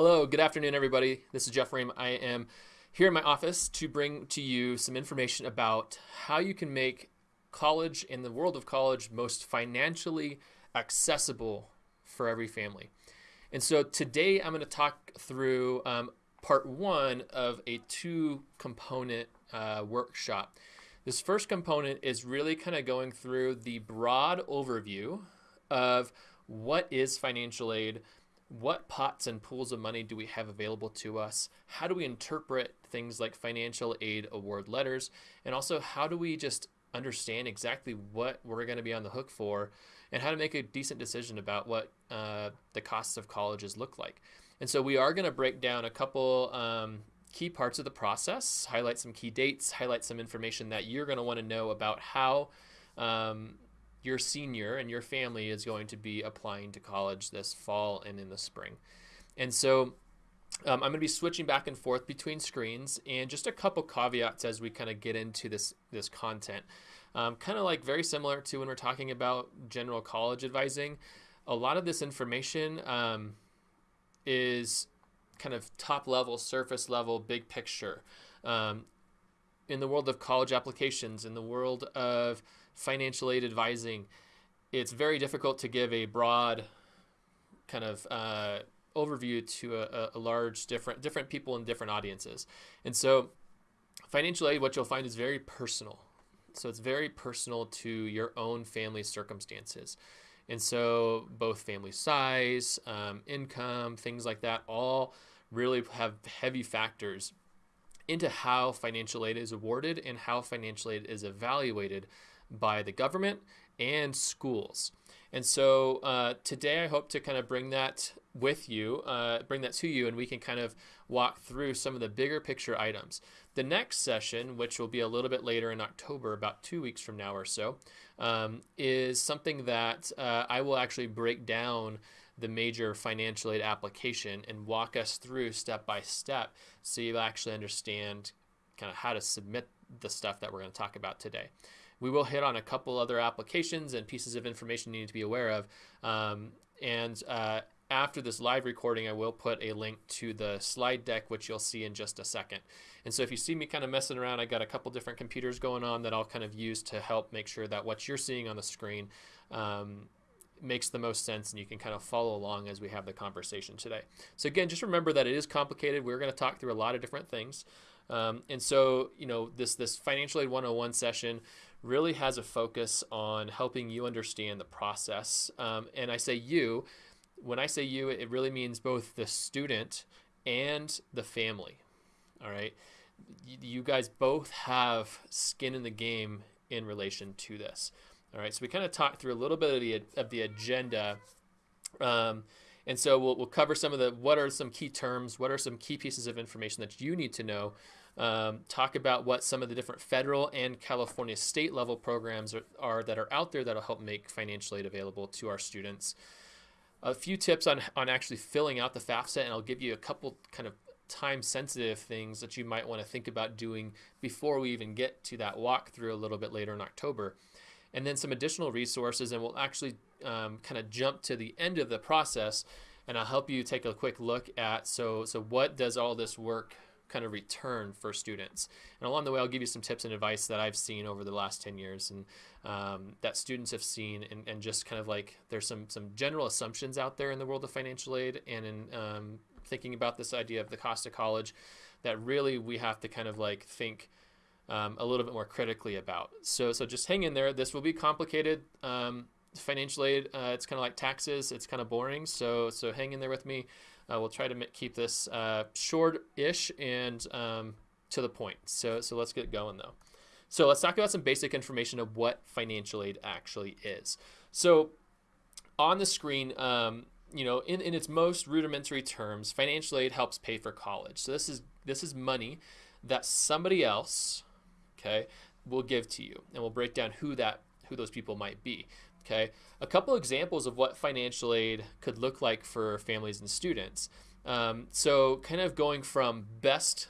Hello, good afternoon, everybody. This is Jeff Rehm. I am here in my office to bring to you some information about how you can make college and the world of college most financially accessible for every family. And so today I'm going to talk through um, part one of a two component uh, workshop. This first component is really kind of going through the broad overview of what is financial aid, what pots and pools of money do we have available to us? How do we interpret things like financial aid award letters? And also, how do we just understand exactly what we're going to be on the hook for and how to make a decent decision about what uh, the costs of colleges look like? And so, we are going to break down a couple um, key parts of the process, highlight some key dates, highlight some information that you're going to want to know about how. Um, your senior and your family is going to be applying to college this fall and in the spring. And so um, I'm going to be switching back and forth between screens and just a couple caveats as we kind of get into this, this content. Um, kind of like very similar to when we're talking about general college advising. A lot of this information um, is kind of top level, surface level, big picture. Um, in the world of college applications, in the world of financial aid advising, it's very difficult to give a broad kind of uh, overview to a, a, large different different people in different audiences. And so financial aid, what you'll find is very personal. So it's very personal to your own family circumstances. And so both family size, um, income, things like that, all really have heavy factors into how financial aid is awarded and how financial aid is evaluated by the government and schools. And so uh, today I hope to kind of bring that with you, uh, bring that to you, and we can kind of walk through some of the bigger picture items. The next session, which will be a little bit later in October, about two weeks from now or so, um, is something that uh, I will actually break down the major financial aid application and walk us through step by step so you actually understand kind of how to submit the stuff that we're going to talk about today. We will hit on a couple other applications and pieces of information you need to be aware of. Um, and uh, after this live recording, I will put a link to the slide deck, which you'll see in just a second. And so if you see me kind of messing around, I got a couple different computers going on that I'll kind of use to help make sure that what you're seeing on the screen um, makes the most sense and you can kind of follow along as we have the conversation today. So again, just remember that it is complicated. We're going to talk through a lot of different things. Um, and so, you know, this, this Financial Aid 101 session really has a focus on helping you understand the process. Um, and I say you, when I say you, it really means both the student and the family. All right. You guys both have skin in the game in relation to this. All right. So we kind of talked through a little bit of the, of the agenda. Um, and so we'll, we'll cover some of the what are some key terms, what are some key pieces of information that you need to know um, talk about what some of the different federal and California state level programs are, are that are out there that'll help make financial aid available to our students. A few tips on, on actually filling out the FAFSA, and I'll give you a couple kind of time sensitive things that you might want to think about doing before we even get to that walkthrough a little bit later in October. And then some additional resources, and we'll actually um, kind of jump to the end of the process and I'll help you take a quick look at so so what does all this work kind of return for students. And along the way, I'll give you some tips and advice that I've seen over the last 10 years and um, that students have seen and, and just kind of like there's some, some general assumptions out there in the world of financial aid and in um, thinking about this idea of the cost of college that really we have to kind of like think um, a little bit more critically about. So, so just hang in there. This will be complicated. Um, financial aid, uh, it's kind of like taxes. It's kind of boring. So, so hang in there with me. Uh, we'll try to keep this uh, short-ish and um, to the point. So, so let's get going though. So let's talk about some basic information of what financial aid actually is. So on the screen, um, you know, in, in its most rudimentary terms, financial aid helps pay for college. So this is this is money that somebody else, okay, will give to you, and we'll break down who that who those people might be. Okay, a couple examples of what financial aid could look like for families and students. Um, so kind of going from best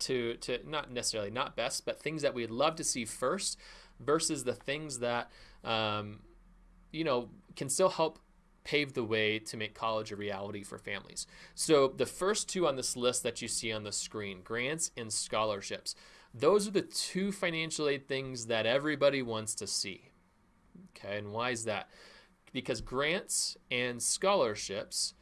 to, to not necessarily not best, but things that we'd love to see first versus the things that, um, you know, can still help pave the way to make college a reality for families. So the first two on this list that you see on the screen, grants and scholarships, those are the two financial aid things that everybody wants to see. Okay, and why is that? Because grants and scholarships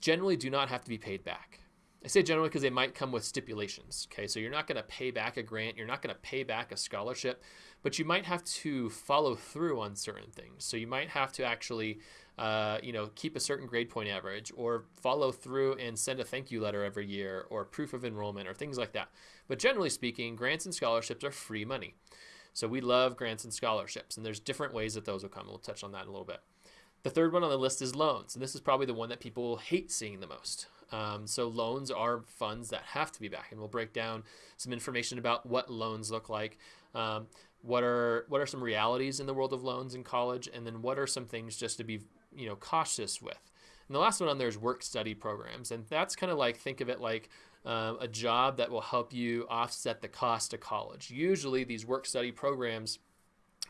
generally do not have to be paid back. I say generally because they might come with stipulations. Okay, so you're not going to pay back a grant, you're not going to pay back a scholarship, but you might have to follow through on certain things. So you might have to actually, uh, you know, keep a certain grade point average, or follow through and send a thank you letter every year, or proof of enrollment, or things like that. But generally speaking, grants and scholarships are free money. So we love grants and scholarships, and there's different ways that those will come. We'll touch on that in a little bit. The third one on the list is loans, and this is probably the one that people hate seeing the most. Um, so loans are funds that have to be back, and we'll break down some information about what loans look like. Um, what are what are some realities in the world of loans in college, and then what are some things just to be you know cautious with. And the last one on there is work study programs, and that's kind of like think of it like uh, a job that will help you offset the cost of college. Usually, these work study programs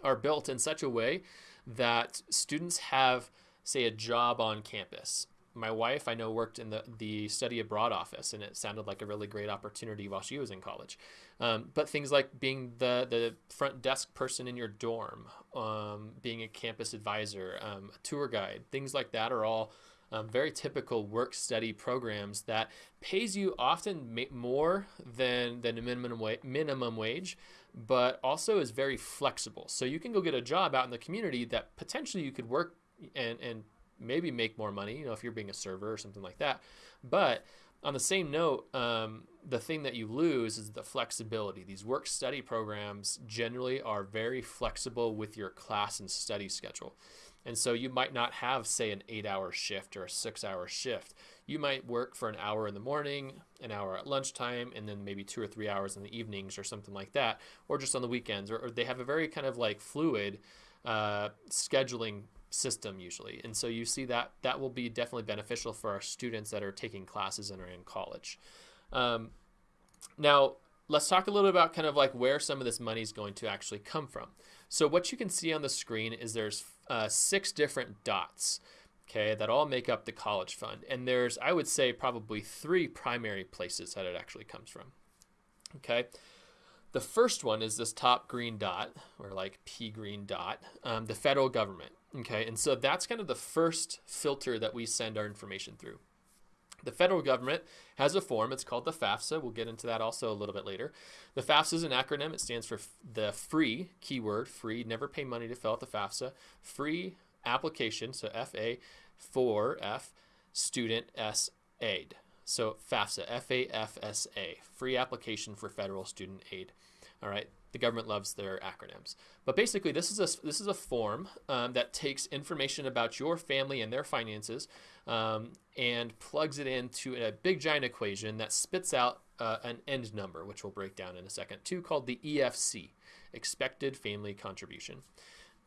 are built in such a way that students have, say, a job on campus my wife I know worked in the the study abroad office, and it sounded like a really great opportunity while she was in college. Um, but things like being the the front desk person in your dorm, um, being a campus advisor, um, a tour guide, things like that are all um, very typical work study programs that pays you often more than than a minimum wa- minimum wage, but also is very flexible. So you can go get a job out in the community that potentially you could work and and maybe make more money, you know, if you're being a server or something like that. But on the same note, um, the thing that you lose is the flexibility. These work study programs generally are very flexible with your class and study schedule. And so you might not have, say, an eight hour shift or a six hour shift. You might work for an hour in the morning, an hour at lunchtime, and then maybe two or three hours in the evenings or something like that, or just on the weekends. Or, or they have a very kind of like fluid uh, scheduling system usually. And so you see that that will be definitely beneficial for our students that are taking classes and are in college. Um, now, let's talk a little about kind of like where some of this money is going to actually come from. So what you can see on the screen is there's uh, six different dots, okay, that all make up the college fund. And there's, I would say, probably three primary places that it actually comes from. Okay. The first one is this top green dot, or like pea green dot, um, the federal government. Okay, and so that's kind of the first filter that we send our information through. The federal government has a form. It's called the FAFSA. We'll get into that also a little bit later. The FAFSA is an acronym. It stands for the free keyword, free, never pay money to fill out the FAFSA, free application, so FA for F, student S aid. So FAFSA, F A F S A, free application for federal student aid. All right, the government loves their acronyms. But basically, this is a this is a form um, that takes information about your family and their finances um, and plugs it into a big giant equation that spits out uh, an end number, which we'll break down in a second, too, called the EFC, expected family contribution.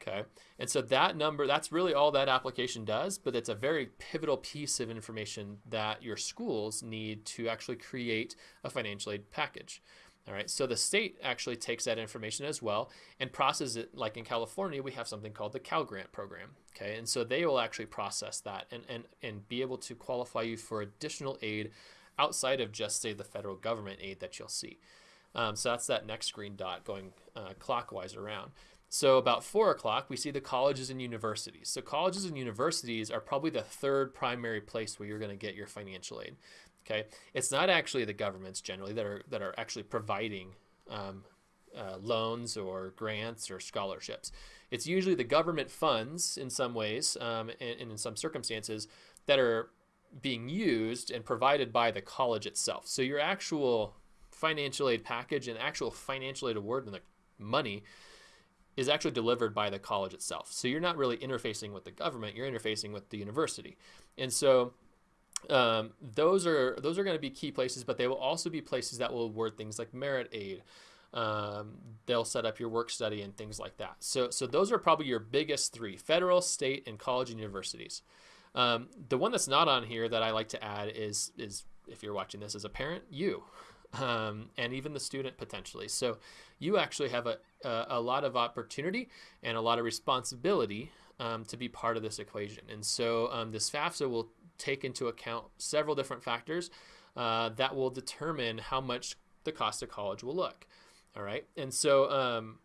Okay. And so that number, that's really all that application does, but it's a very pivotal piece of information that your schools need to actually create a financial aid package. All right, so the state actually takes that information as well and processes it. Like in California, we have something called the Cal Grant program. Okay, and so they will actually process that and, and, and be able to qualify you for additional aid outside of just, say, the federal government aid that you'll see. Um, so that's that next green dot going uh, clockwise around. So about four o'clock, we see the colleges and universities. So colleges and universities are probably the third primary place where you're going to get your financial aid. Okay, it's not actually the governments generally that are that are actually providing um, uh, loans or grants or scholarships. It's usually the government funds in some ways um, and, and in some circumstances that are being used and provided by the college itself. So your actual financial aid package and actual financial aid award and the money is actually delivered by the college itself. So you're not really interfacing with the government, you're interfacing with the university. And so um, those are those are going to be key places, but they will also be places that will award things like merit aid. Um, they'll set up your work study and things like that. So, so those are probably your biggest three: federal, state, and college and universities. Um, the one that's not on here that I like to add is is if you're watching this as a parent, you um, and even the student potentially. So you actually have a, a, a, lot of opportunity and a lot of responsibility um, to be part of this equation. And so um, this FAFSA will take into account several different factors uh, that will determine how much the cost of college will look. All right. And so um,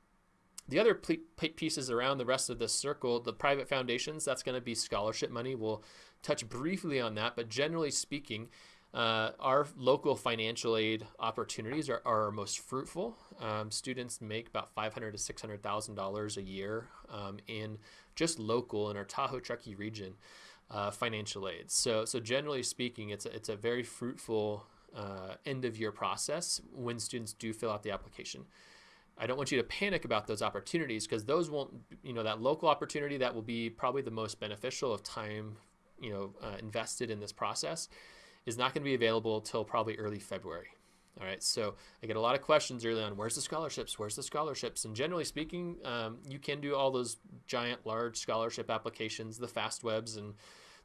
the other pieces around the rest of this circle, the private foundations, that's going to be scholarship money. We'll touch briefly on that, but generally speaking, uh, our local financial aid opportunities are, are most fruitful. Um, students make about five hundred to six hundred thousand dollars a year um, in just local in our Tahoe Truckee region uh, financial aid. So, so generally speaking, it's a, it's a very fruitful uh, end of year process when students do fill out the application. I don't want you to panic about those opportunities because those won't, you know, that local opportunity that will be probably the most beneficial of time, you know, uh, invested in this process is not going to be available until probably early February. All right, so I get a lot of questions early on. Where's the scholarships? Where's the scholarships? And generally speaking, um, you can do all those giant, large scholarship applications, the Fastwebs and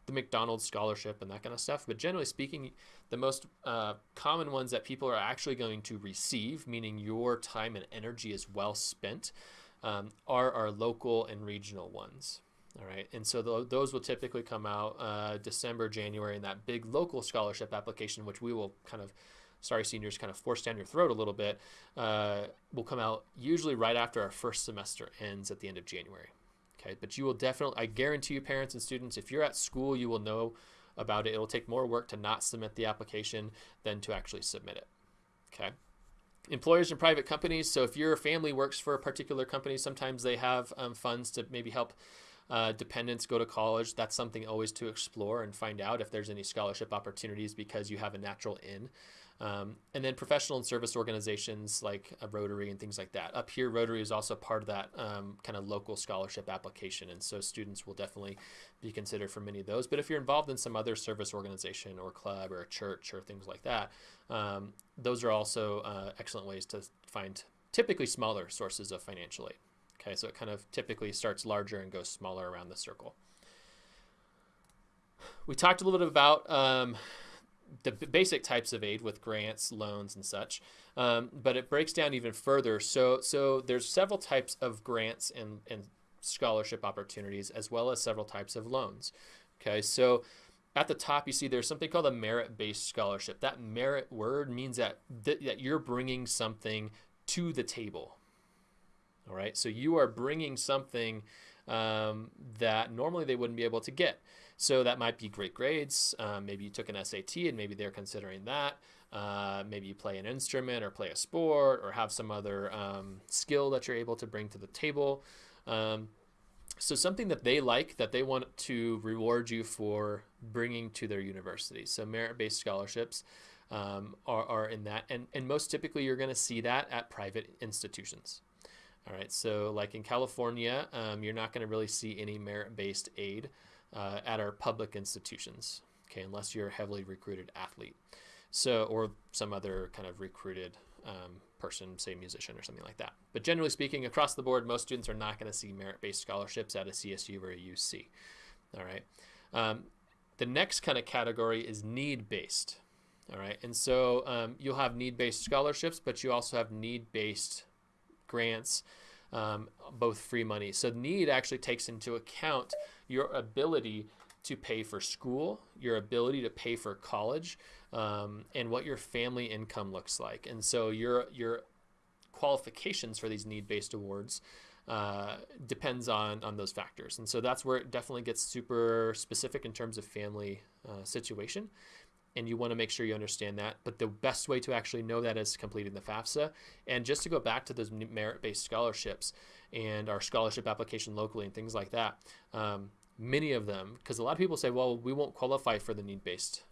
the McDonald's scholarship and that kind of stuff. But generally speaking, the most uh, common ones that people are actually going to receive, meaning your time and energy is well spent, um, are our local and regional ones. All right, and so th- those will typically come out uh, December, January, and that big local scholarship application, which we will kind of, sorry, seniors, kind of force down your throat a little bit, uh, will come out usually right after our first semester ends at the end of January. Okay, but you will definitely, I guarantee you, parents and students, if you're at school, you will know about it. It will take more work to not submit the application than to actually submit it. Okay. Employers and private companies. So if your family works for a particular company, sometimes they have um, funds to maybe help uh, dependents go to college. That's something always to explore and find out if there's any scholarship opportunities because you have a natural in. Um, and then professional and service organizations like a Rotary and things like that. Up here, Rotary is also part of that um, kind of local scholarship application. And so students will definitely be considered for many of those. But if you're involved in some other service organization or club or a church or things like that, um, those are also uh, excellent ways to find typically smaller sources of financial aid. Okay, so it kind of typically starts larger and goes smaller around the circle. We talked a little bit about um, the basic types of aid with grants, loans, and such. Um, but it breaks down even further. So, so there's several types of grants and, and scholarship opportunities, as well as several types of loans. Okay, so at the top you see there's something called a merit-based scholarship. That merit word means that th- that you're bringing something to the table. All right, so you are bringing something um, that normally they wouldn't be able to get. So that might be great grades. Um, maybe you took an SAT and maybe they're considering that. Uh, maybe you play an instrument or play a sport or have some other um, skill that you're able to bring to the table. Um, so something that they like that they want to reward you for bringing to their university. So merit-based scholarships um, are, are in that, and and most typically you're going to see that at private institutions. All right, so like in California, um, you're not going to really see any merit-based aid uh, at our public institutions, okay, unless you're a heavily recruited athlete. So, or some other kind of recruited um, person, say musician or something like that. But generally speaking, across the board, most students are not going to see merit-based scholarships at a CSU or a UC. All right. Um, the next kind of category is need-based. All right, and so um, you'll have need-based scholarships, but you also have need-based grants, um, both free money. So need actually takes into account your ability to pay for school, your ability to pay for college, um, and what your family income looks like. And so your your qualifications for these need-based awards uh, depends on on those factors. And so that's where it definitely gets super specific in terms of family uh, situation. And you want to make sure you understand that. But the best way to actually know that is completing the FAFSA. And just to go back to those merit-based scholarships and our scholarship application locally and things like that. Um, many of them, because a lot of people say, well, we won't qualify for the need based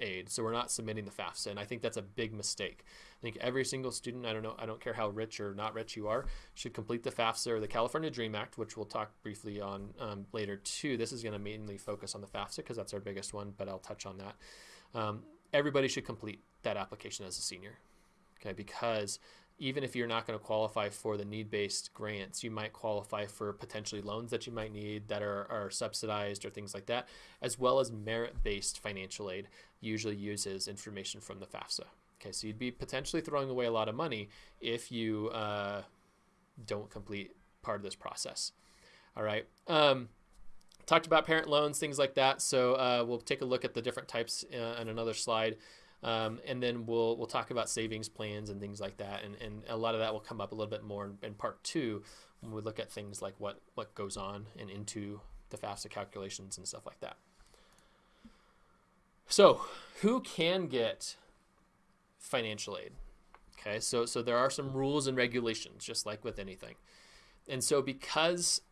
aid, so we're not submitting the FAFSA. And I think that's a big mistake. I think every single student, I don't know, I don't care how rich or not rich you are, should complete the FAFSA or the California Dream Act, which we'll talk briefly on um, later too. This is going to mainly focus on the FAFSA because that's our biggest one, but I'll touch on that. Um, everybody should complete that application as a senior, okay? Because even if you're not going to qualify for the need-based grants, you might qualify for potentially loans that you might need that are, are subsidized or things like that, as well as merit-based financial aid usually uses information from the FAFSA. Okay, so you'd be potentially throwing away a lot of money if you uh, don't complete part of this process. All right. Um, talked about parent loans, things like that. So uh, we'll take a look at the different types in another slide. Um, and then we'll we'll talk about savings plans and things like that, and, and a lot of that will come up a little bit more in, in part two when we look at things like what what goes on and into the FAFSA calculations and stuff like that. So, who can get financial aid? Okay, so so there are some rules and regulations, just like with anything, and so because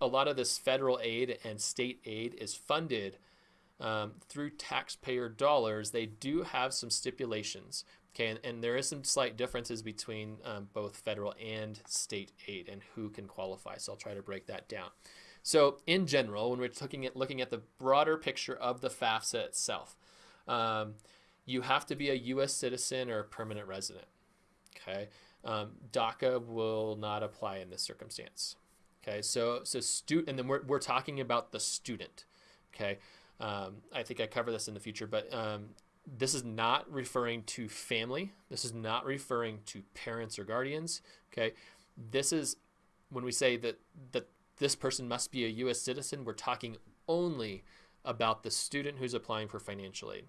a lot of this federal aid and state aid is funded um, through taxpayer dollars, they do have some stipulations. Okay, and, and there is some slight differences between um, both federal and state aid and who can qualify. So I'll try to break that down. So in general, when we're looking at looking at the broader picture of the FAFSA itself, um, you have to be a U.S. citizen or a permanent resident. Okay, um, DACA will not apply in this circumstance. Okay, so so stu- and then we're, we're talking about the student. Okay, um, I think I cover this in the future, but um, this is not referring to family. This is not referring to parents or guardians. Okay, this is when we say that that this person must be a U.S. citizen. We're talking only about the student who's applying for financial aid.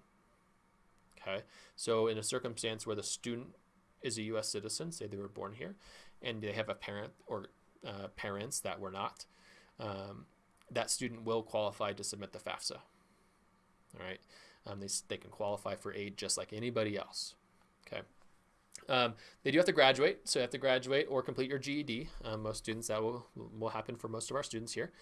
Okay, so in a circumstance where the student is a U.S. citizen, say they were born here, and they have a parent or uh, parents that were not, um, that student will qualify to submit the FAFSA. All right, um, they, they can qualify for aid just like anybody else. Okay. Um, they do have to graduate, so you have to graduate or complete your GED. Um, most students that will will happen for most of our students here.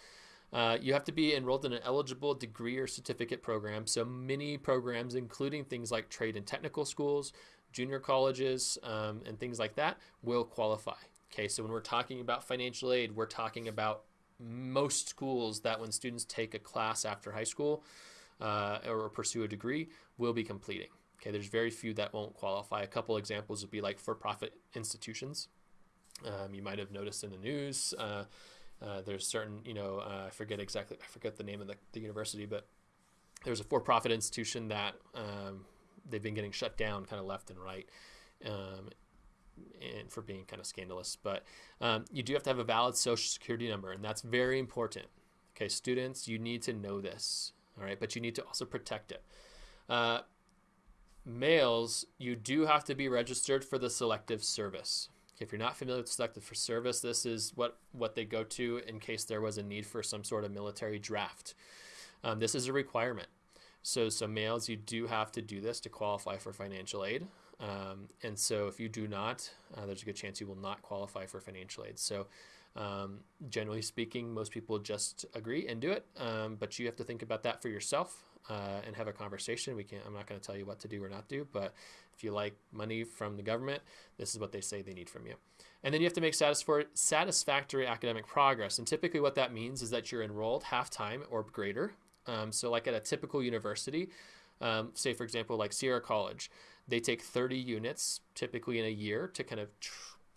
Uh, you have to be enrolled in an eligible degree or certificate program. So many programs, including things like trade and technical schools, junior colleges, um, and things like that, will qualify. Okay, so when we're talking about financial aid, we're talking about most schools that when students take a class after high school, uh, or pursue a degree will be completing. Okay, there's very few that won't qualify. A couple examples would be like for-profit institutions. Um, you might have noticed in the news. Uh, uh, there's certain, you know, uh, I forget exactly, I forget the name of the, the university, but there's a for-profit institution that um, they've been getting shut down kind of left and right. Um, and for being kind of scandalous, but um, you do have to have a valid social security number, and that's very important. Okay, students, you need to know this all right, but you need to also protect it. Uh, males, you do have to be registered for the selective service. If you're not familiar with selective for service, this is what, what they go to in case there was a need for some sort of military draft. Um, this is a requirement. So, so males, you do have to do this to qualify for financial aid. Um, and so if you do not, uh, there's a good chance you will not qualify for financial aid. So um, generally speaking, most people just agree and do it, um, but you have to think about that for yourself uh, and have a conversation. We can't. I'm not going to tell you what to do or not do, but if you like money from the government, this is what they say they need from you. And then you have to make satisfactory academic progress. And typically, what that means is that you're enrolled half time or greater. Um, so, like at a typical university, um, say for example, like Sierra College, they take 30 units typically in a year to kind of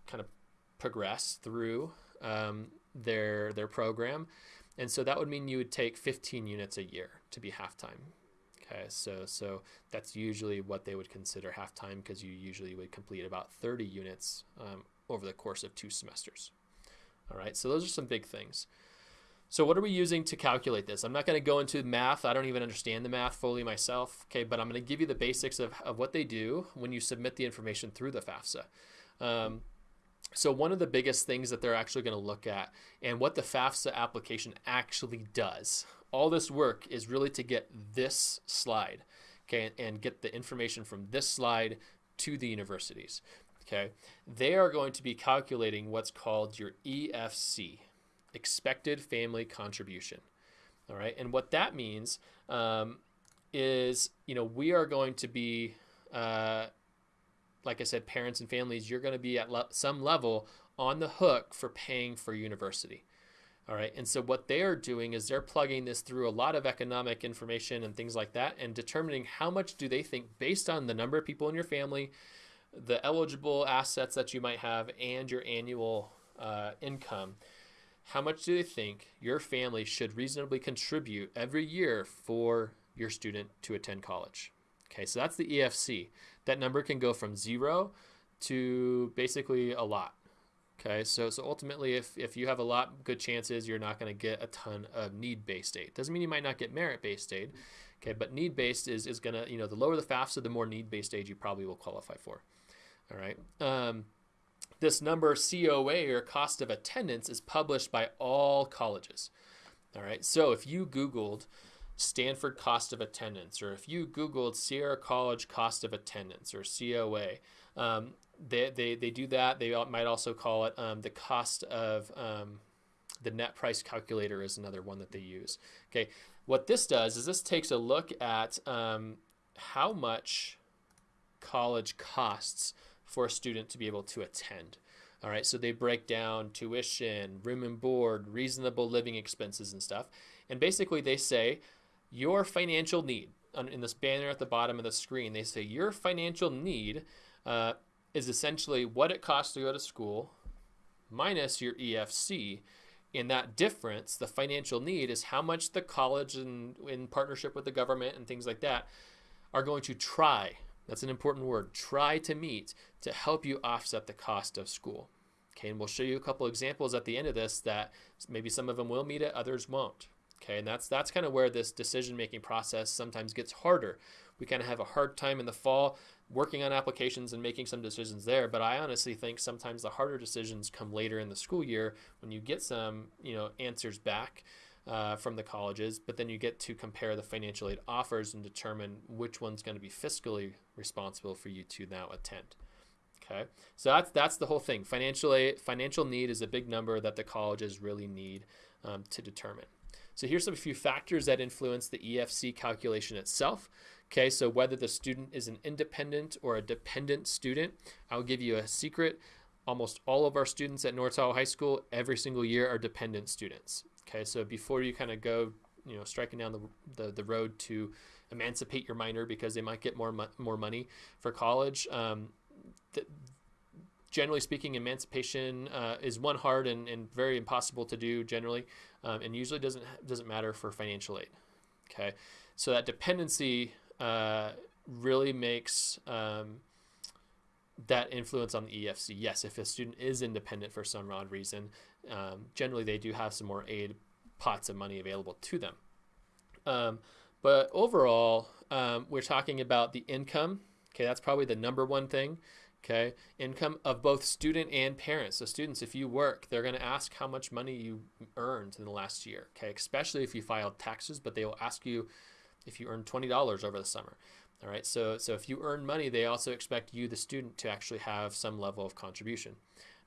kind of progress through um, their their program, and so that would mean you would take 15 units a year to be halftime. Okay, so so that's usually what they would consider halftime because you usually would complete about 30 units um, over the course of two semesters. All right, so those are some big things. So what are we using to calculate this? I'm not going to go into math. I don't even understand the math fully myself. Okay, but I'm going to give you the basics of, of what they do when you submit the information through the FAFSA. Um, so one of the biggest things that they're actually going to look at and what the FAFSA application actually does, all this work is really to get this slide, okay, and get the information from this slide to the universities, okay. They are going to be calculating what's called your EFC, expected family contribution, all right. And what that means um, is, you know, we are going to be uh, like I said, parents and families, you're going to be at le- some level on the hook for paying for university. All right. And so what they are doing is they're plugging this through a lot of economic information and things like that and determining how much do they think based on the number of people in your family, the eligible assets that you might have, and your annual uh, income. How much do they think your family should reasonably contribute every year for your student to attend college? Okay, so that's the EFC that number can go from zero to basically a lot. Okay, so so ultimately, if, if you have a lot good chances, you're not going to get a ton of need-based aid. Doesn't mean you might not get merit-based aid. Okay, but need-based is, is going to, you know, the lower the FAFSA, the more need-based aid you probably will qualify for. All right. Um, this number COA or cost of attendance is published by all colleges. All right. So if you Googled Stanford cost of attendance, or if you Googled Sierra College cost of attendance or COA, um, they, they, they do that. They might also call it um, the cost of um, the net price calculator is another one that they use. Okay. What this does is this takes a look at um, how much college costs for a student to be able to attend. All right, so they break down tuition, room and board, reasonable living expenses, and stuff. And basically, they say your financial need in this banner at the bottom of the screen. They say your financial need uh, is essentially what it costs to go to school minus your EFC. In that difference, the financial need is how much the college and in partnership with the government and things like that are going to try that's an important word. Try to meet to help you offset the cost of school. Okay, and we'll show you a couple examples at the end of this that maybe some of them will meet it, others won't. Okay, and that's that's kind of where this decision-making process sometimes gets harder. We kind of have a hard time in the fall working on applications and making some decisions there, but I honestly think sometimes the harder decisions come later in the school year when you get some, you know, answers back uh, from the colleges, but then you get to compare the financial aid offers and determine which one's going to be fiscally responsible for you to now attend. Okay, so that's that's the whole thing. Financial aid, financial need is a big number that the colleges really need um, to determine. So here's some few factors that influence the EFC calculation itself. Okay, so whether the student is an independent or a dependent student, I'll give you a secret. Almost all of our students at North High School every single year are dependent students. Okay, so before you kind of go, you know, striking down the, the, the, road to emancipate your minor because they might get more mo more money for college. Um, generally speaking, emancipation uh, is one hard and, and very impossible to do generally, um, and usually doesn't doesn't matter for financial aid. Okay, so that dependency uh, really makes um, that influence on the EFC. Yes, if a student is independent for some odd reason, um, generally they do have some more aid pots of money available to them. Um, but overall, um, we're talking about the income. Okay, that's probably the number one thing. Okay, income of both student and parents. So students, if you work, they're going to ask how much money you earned in the last year. Okay, especially if you filed taxes, but they will ask you if you earned twenty dollars over the summer. All right, so so if you earn money, they also expect you, the student, to actually have some level of contribution.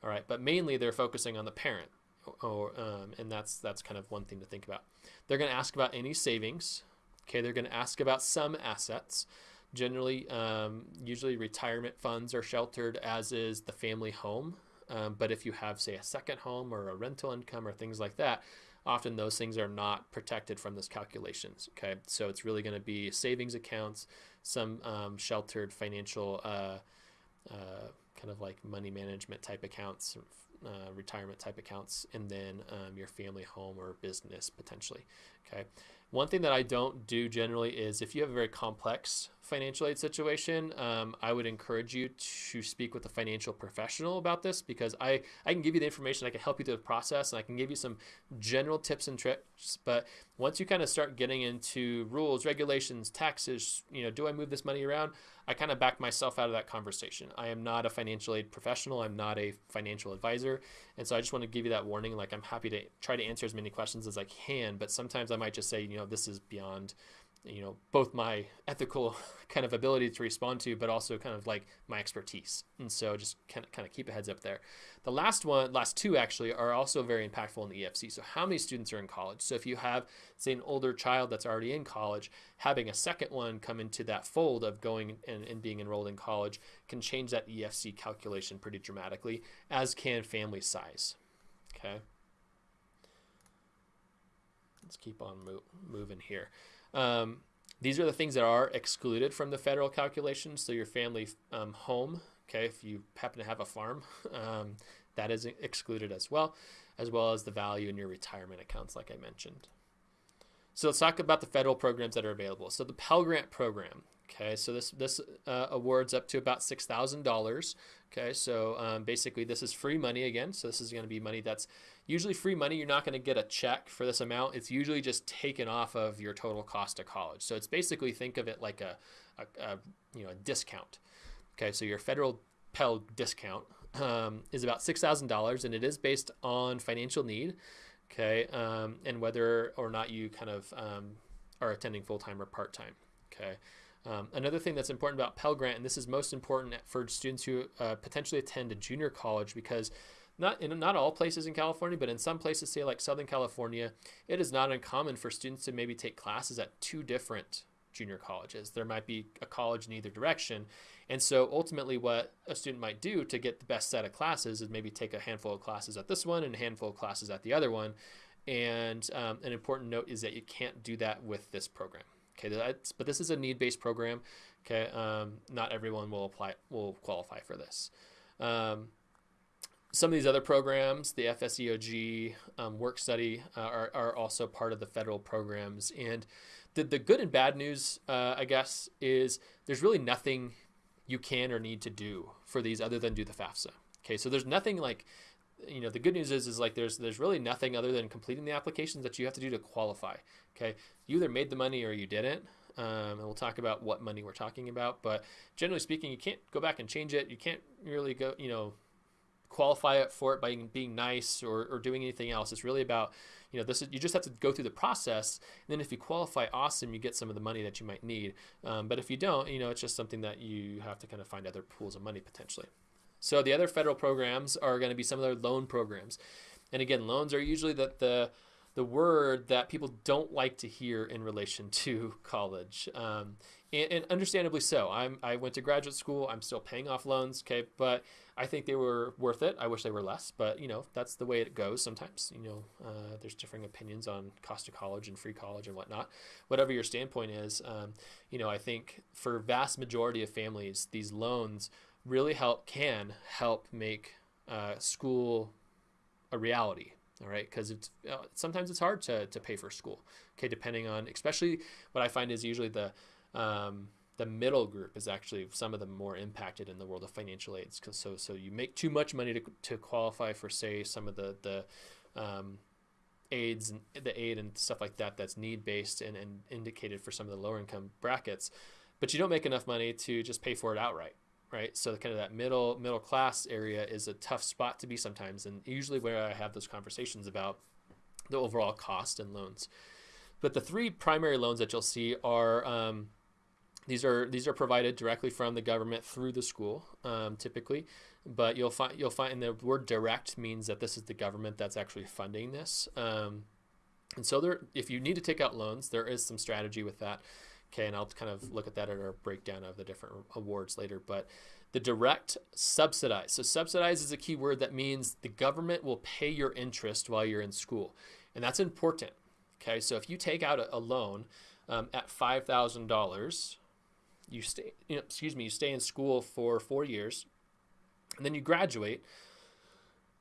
All right, but mainly they're focusing on the parent, or um, and that's that's kind of one thing to think about. They're going to ask about any savings. Okay, they're going to ask about some assets. Generally, um, usually retirement funds are sheltered, as is the family home. Um, but if you have, say, a second home or a rental income or things like that, often those things are not protected from those calculations. Okay, so it's really going to be savings accounts, some um, sheltered financial, uh, uh, kind of like money management type accounts, uh, retirement type accounts, and then um, your family home or business potentially. Okay. One thing that I don't do generally is if you have a very complex financial aid situation, um, I would encourage you to speak with a financial professional about this because I, I can give you the information, I can help you through the process, and I can give you some general tips and tricks. But once you kind of start getting into rules, regulations, taxes, you know, do I move this money around? I kind of back myself out of that conversation. I am not a financial aid professional. I'm not a financial advisor. And so I just want to give you that warning. Like, I'm happy to try to answer as many questions as I can, but sometimes I might just say, you know, this is beyond you know both my ethical kind of ability to respond to but also kind of like my expertise. And so just kind of kind of keep a heads up there. The last one last two actually are also very impactful in the efc so how many students are in college? So if you have say an older child that's already in college having a second one come into that fold of going and, and being enrolled in college can change that efc calculation pretty dramatically as can family size. Okay. Let's keep on mo- moving here um, these are the things that are excluded from the federal calculations. So your family um, home, okay, if you happen to have a farm, um, that is excluded as well, as well as the value in your retirement accounts, like I mentioned. So let's talk about the federal programs that are available. So the Pell Grant program, Okay, so this this uh, awards up to about six thousand dollars. Okay, so um, basically this is free money again. So this is going to be money that's usually free money. You're not going to get a check for this amount. It's usually just taken off of your total cost of college. So it's basically think of it like a, a, a you know a discount. Okay, so your federal Pell discount um, is about six thousand dollars, and it is based on financial need. Okay, um, and whether or not you kind of um, are attending full time or part time. Okay. Um, another thing that's important about Pell Grant, and this is most important for students who uh, potentially attend a junior college, because not in not all places in California, but in some places, say like Southern California, it is not uncommon for students to maybe take classes at two different junior colleges. There might be a college in either direction. And so ultimately, what a student might do to get the best set of classes is maybe take a handful of classes at this one and a handful of classes at the other one. And um, an important note is that you can't do that with this program. Okay, but this is a need-based program. Okay, um, not everyone will apply will qualify for this. Um, some of these other programs, the FSEOG, um, work study, uh, are, are also part of the federal programs. And the, the good and bad news, uh, I guess, is there's really nothing you can or need to do for these other than do the FAFSA. Okay, so there's nothing like, you know, the good news is is like there's there's really nothing other than completing the applications that you have to do to qualify. Okay, you either made the money or you didn't. Um, and we'll talk about what money we're talking about. But generally speaking, you can't go back and change it. You can't really go, you know, qualify it for it by being nice or, or doing anything else. It's really about, you know, this is, you just have to go through the process. And then if you qualify, awesome, you get some of the money that you might need. Um, but if you don't, you know, it's just something that you have to kind of find other pools of money potentially. So the other federal programs are going to be some of their loan programs. And again, loans are usually the, the, the word that people don't like to hear in relation to college. Um, and, and, understandably so. I'm, I went to graduate school. I'm still paying off loans, okay, but I think they were worth it. I wish they were less, but you know that's the way it goes. Sometimes you know uh, there's differing opinions on cost of college and free college and whatnot. Whatever your standpoint is, um, you know I think for vast majority of families, these loans really help can help make uh, school a reality. All right, because it's uh, sometimes it's hard to to pay for school. Okay, depending on especially what I find is usually the um, the middle group is actually some of the more impacted in the world of financial aids. Cause so, so you make too much money to, to qualify for say some of the, the, um, aids and the aid and stuff like that, that's need based and, and indicated for some of the lower income brackets, but you don't make enough money to just pay for it outright. Right. So kind of that middle, middle class area is a tough spot to be sometimes. And usually where I have those conversations about the overall cost and loans. But the three primary loans that you'll see are, um, these are these are provided directly from the government through the school, um, typically. But you'll find you'll find the word direct means that this is the government that's actually funding this. Um, and so there, if you need to take out loans, there is some strategy with that. Okay, and I'll kind of look at that at our breakdown of the different awards later. But the direct subsidize. So subsidize is a key word that means the government will pay your interest while you're in school, and that's important. Okay, so if you take out a, a loan um, at five thousand dollars you stay, you know, excuse me, you stay in school for four years, and then you graduate.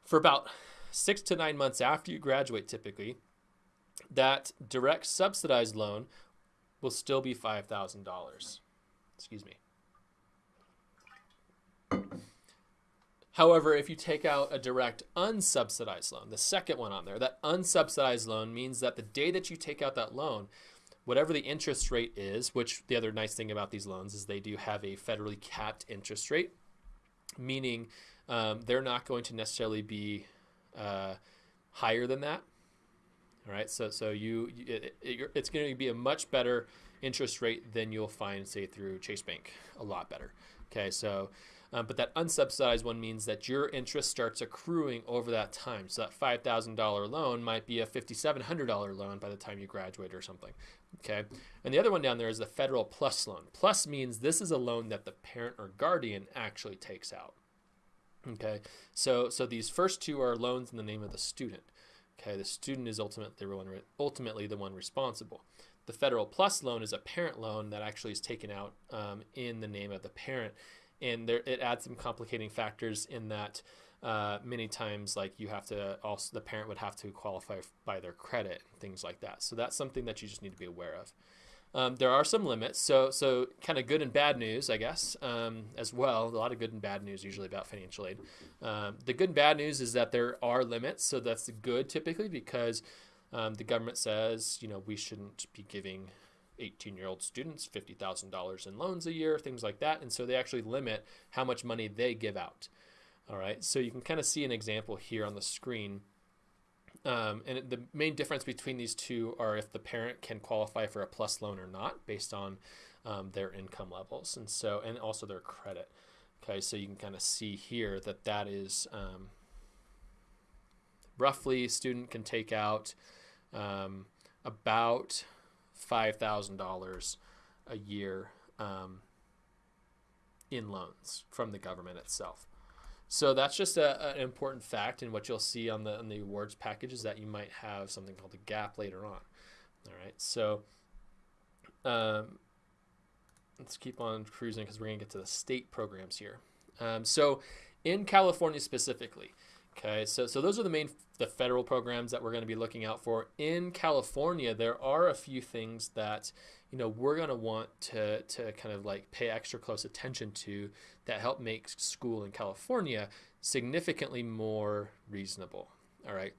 For about six to nine months after you graduate, typically, that direct subsidized loan will still be five thousand dollars. Excuse me. However, if you take out a direct unsubsidized loan, the second one on there, that unsubsidized loan means that the day that you take out that loan, whatever the interest rate is, which the other nice thing about these loans is they do have a federally capped interest rate, meaning um, they're not going to necessarily be uh, higher than that. All right, so so you it, it, it's going to be a much better interest rate than you'll find, say, through Chase Bank. A lot better. Okay, so um, but that unsubsidized one means that your interest starts accruing over that time. So that $5,000 loan might be a $5,700 loan by the time you graduate or something. Okay. And the other one down there is the federal plus loan. Plus means this is a loan that the parent or guardian actually takes out. Okay. So, so these first two are loans in the name of the student. Okay. The student is ultimately ultimately the one responsible. The federal plus loan is a parent loan that actually is taken out um, in the name of the parent and there it adds some complicating factors in that uh, many times like you have to also the parent would have to qualify by their credit things like that so that's something that you just need to be aware of Um, there are some limits, so so kind of good and bad news, I guess, um, as well. A lot of good and bad news usually about financial aid. Um, the good and bad news is that there are limits, so that's good typically because um, the government says you know we shouldn't be giving 18 year old students $50,000 in loans a year, things like that, and so they actually limit how much money they give out. All right, so you can kind of see an example here on the screen. Um, and the main difference between these two are if the parent can qualify for a plus loan or not based on um, their income levels. And so and also their credit. Okay? So you can kind of see here that that is um, roughly student can take out um, about $5000 a year um, in loans from the government itself so that's just a, an important fact, and what you'll see on the on the awards package is that you might have something called a gap later on. All right, so um, let's keep on cruising because we're going to get to the state programs here. Um, so in California specifically, okay, so so those are the main the federal programs that we're going to be looking out for. In California, there are a few things that you know we're going to want to to kind of like pay extra close attention to that help make school in California significantly more reasonable. All right.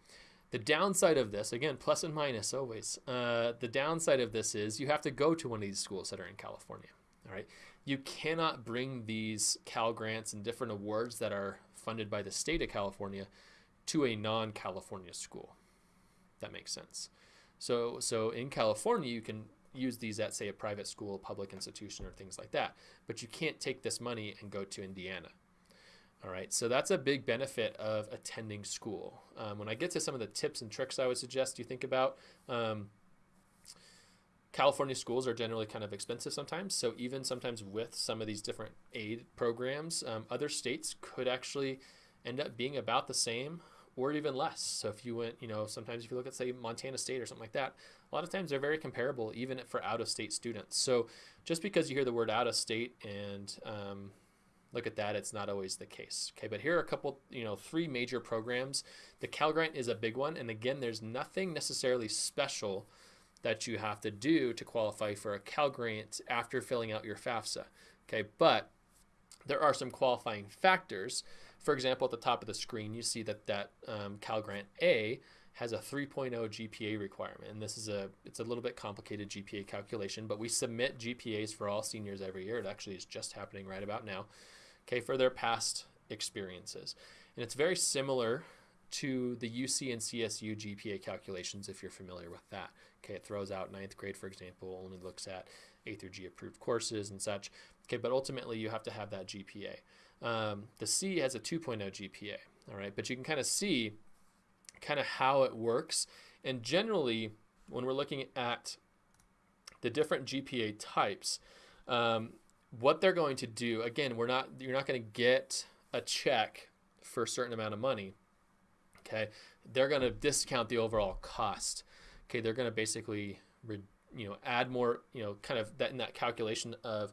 The downside of this again plus and minus always uh, the downside of this is you have to go to one of these schools that are in California. All right. You cannot bring these Cal grants and different awards that are funded by the state of California to a non-California school that makes sense so so in California you can use these at say a private school, public institution, or things like that. But you can't take this money and go to Indiana. All right, so that's a big benefit of attending school. Um, when I get to some of the tips and tricks I would suggest you think about, um, California schools are generally kind of expensive sometimes. So even sometimes with some of these different aid programs, um, other states could actually end up being about the same or even less. So if you went, you know, sometimes if you look at say Montana State or something like that, a lot of times they're very comparable even for out of state students. So just because you hear the word out of state and um, look at that, it's not always the case. Okay, but here are a couple, you know, three major programs. The Cal Grant is a big one, and again, there's nothing necessarily special that you have to do to qualify for a Cal Grant after filling out your FAFSA. Okay, but there are some qualifying factors for example, at the top of the screen, you see that that um, Cal Grant A has a 3.0 GPA requirement, and this is a it's a little bit complicated GPA calculation, but we submit GPAs for all seniors every year. It actually is just happening right about now. Okay, for their past experiences, and it's very similar to the UC and CSU GPA calculations if you're familiar with that. Okay, it throws out ninth grade, for example, only looks at A through G approved courses and such. Okay, but ultimately you have to have that GPA. Um, the C has a 2.0 GPA, all right, but you can kind of see kind of how it works. And generally, when we're looking at the different GPA types, um, what they're going to do, again, we're not, you're not going to get a check for a certain amount of money. Okay, they're going to discount the overall cost. Okay, they're going to basically, you know, add more, you know, kind of that in that calculation of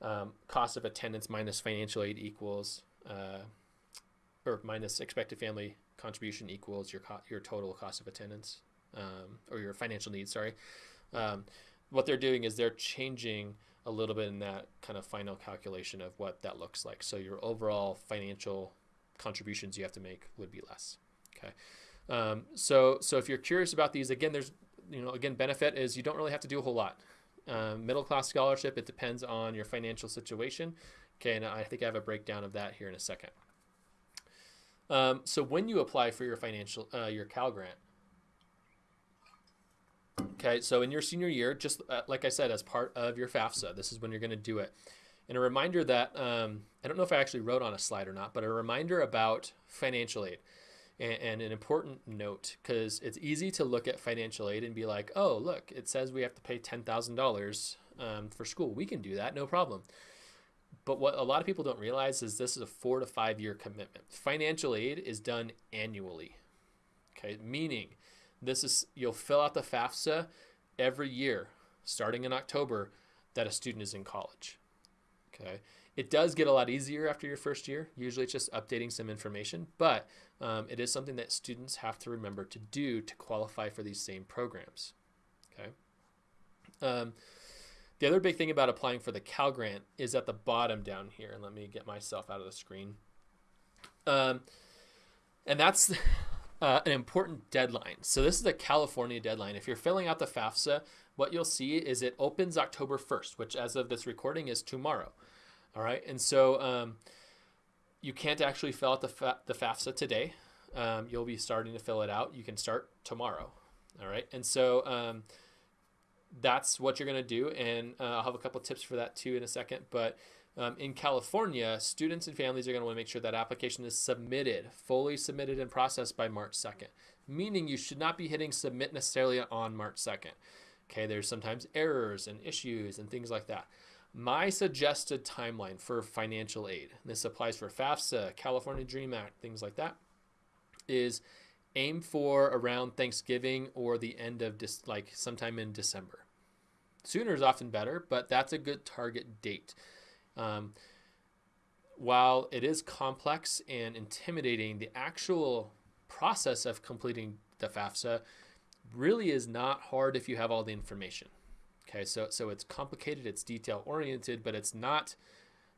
um, cost of attendance minus financial aid equals, uh, or minus expected family contribution equals your co- your total cost of attendance um, or your financial needs. Sorry. Um, what they're doing is they're changing a little bit in that kind of final calculation of what that looks like. So your overall financial contributions you have to make would be less. Okay. Um, so so if you're curious about these, again, there's you know again benefit is you don't really have to do a whole lot. Um, middle class scholarship, it depends on your financial situation. Okay, and I think I have a breakdown of that here in a second. Um, so when you apply for your financial, uh, your Cal Grant, okay, so in your senior year, just uh, like I said, as part of your FAFSA, this is when you're going to do it. And a reminder that, um, I don't know if I actually wrote on a slide or not, but a reminder about financial aid and, and an important note because it's easy to look at financial aid and be like, oh, look, it says we have to pay $10,000 um, for school. We can do that, no problem. But what a lot of people don't realize is this is a four to five year commitment. Financial aid is done annually. Okay, meaning this is you'll fill out the FAFSA every year, starting in October, that a student is in college. Okay, it does get a lot easier after your first year. Usually, it's just updating some information, but um, it is something that students have to remember to do to qualify for these same programs. Okay. Um, the other big thing about applying for the Cal Grant is at the bottom down here. And let me get myself out of the screen. Um, and that's uh, an important deadline. So this is a California deadline. If you're filling out the FAFSA, what you'll see is it opens October 1st, which as of this recording is tomorrow. All right. And so um, you can't actually fill out the, fa- the FAFSA today. Um, you'll be starting to fill it out. You can start tomorrow. All right. And so um, that's what you're going to do. And uh, I'll have a couple tips for that too in a second. But um, in California, students and families are going to want to make sure that application is submitted, fully submitted and processed by March 2nd, meaning you should not be hitting submit necessarily on March 2nd. Okay, there's sometimes errors and issues and things like that. My suggested timeline for financial aid, this applies for FAFSA, California Dream Act, things like that, is aim for around Thanksgiving or the end of dis- like sometime in December. Sooner is often better, but that's a good target date. Um, while it is complex and intimidating, the actual process of completing the FAFSA really is not hard if you have all the information. Okay, so so it's complicated, it's detail oriented, but it's not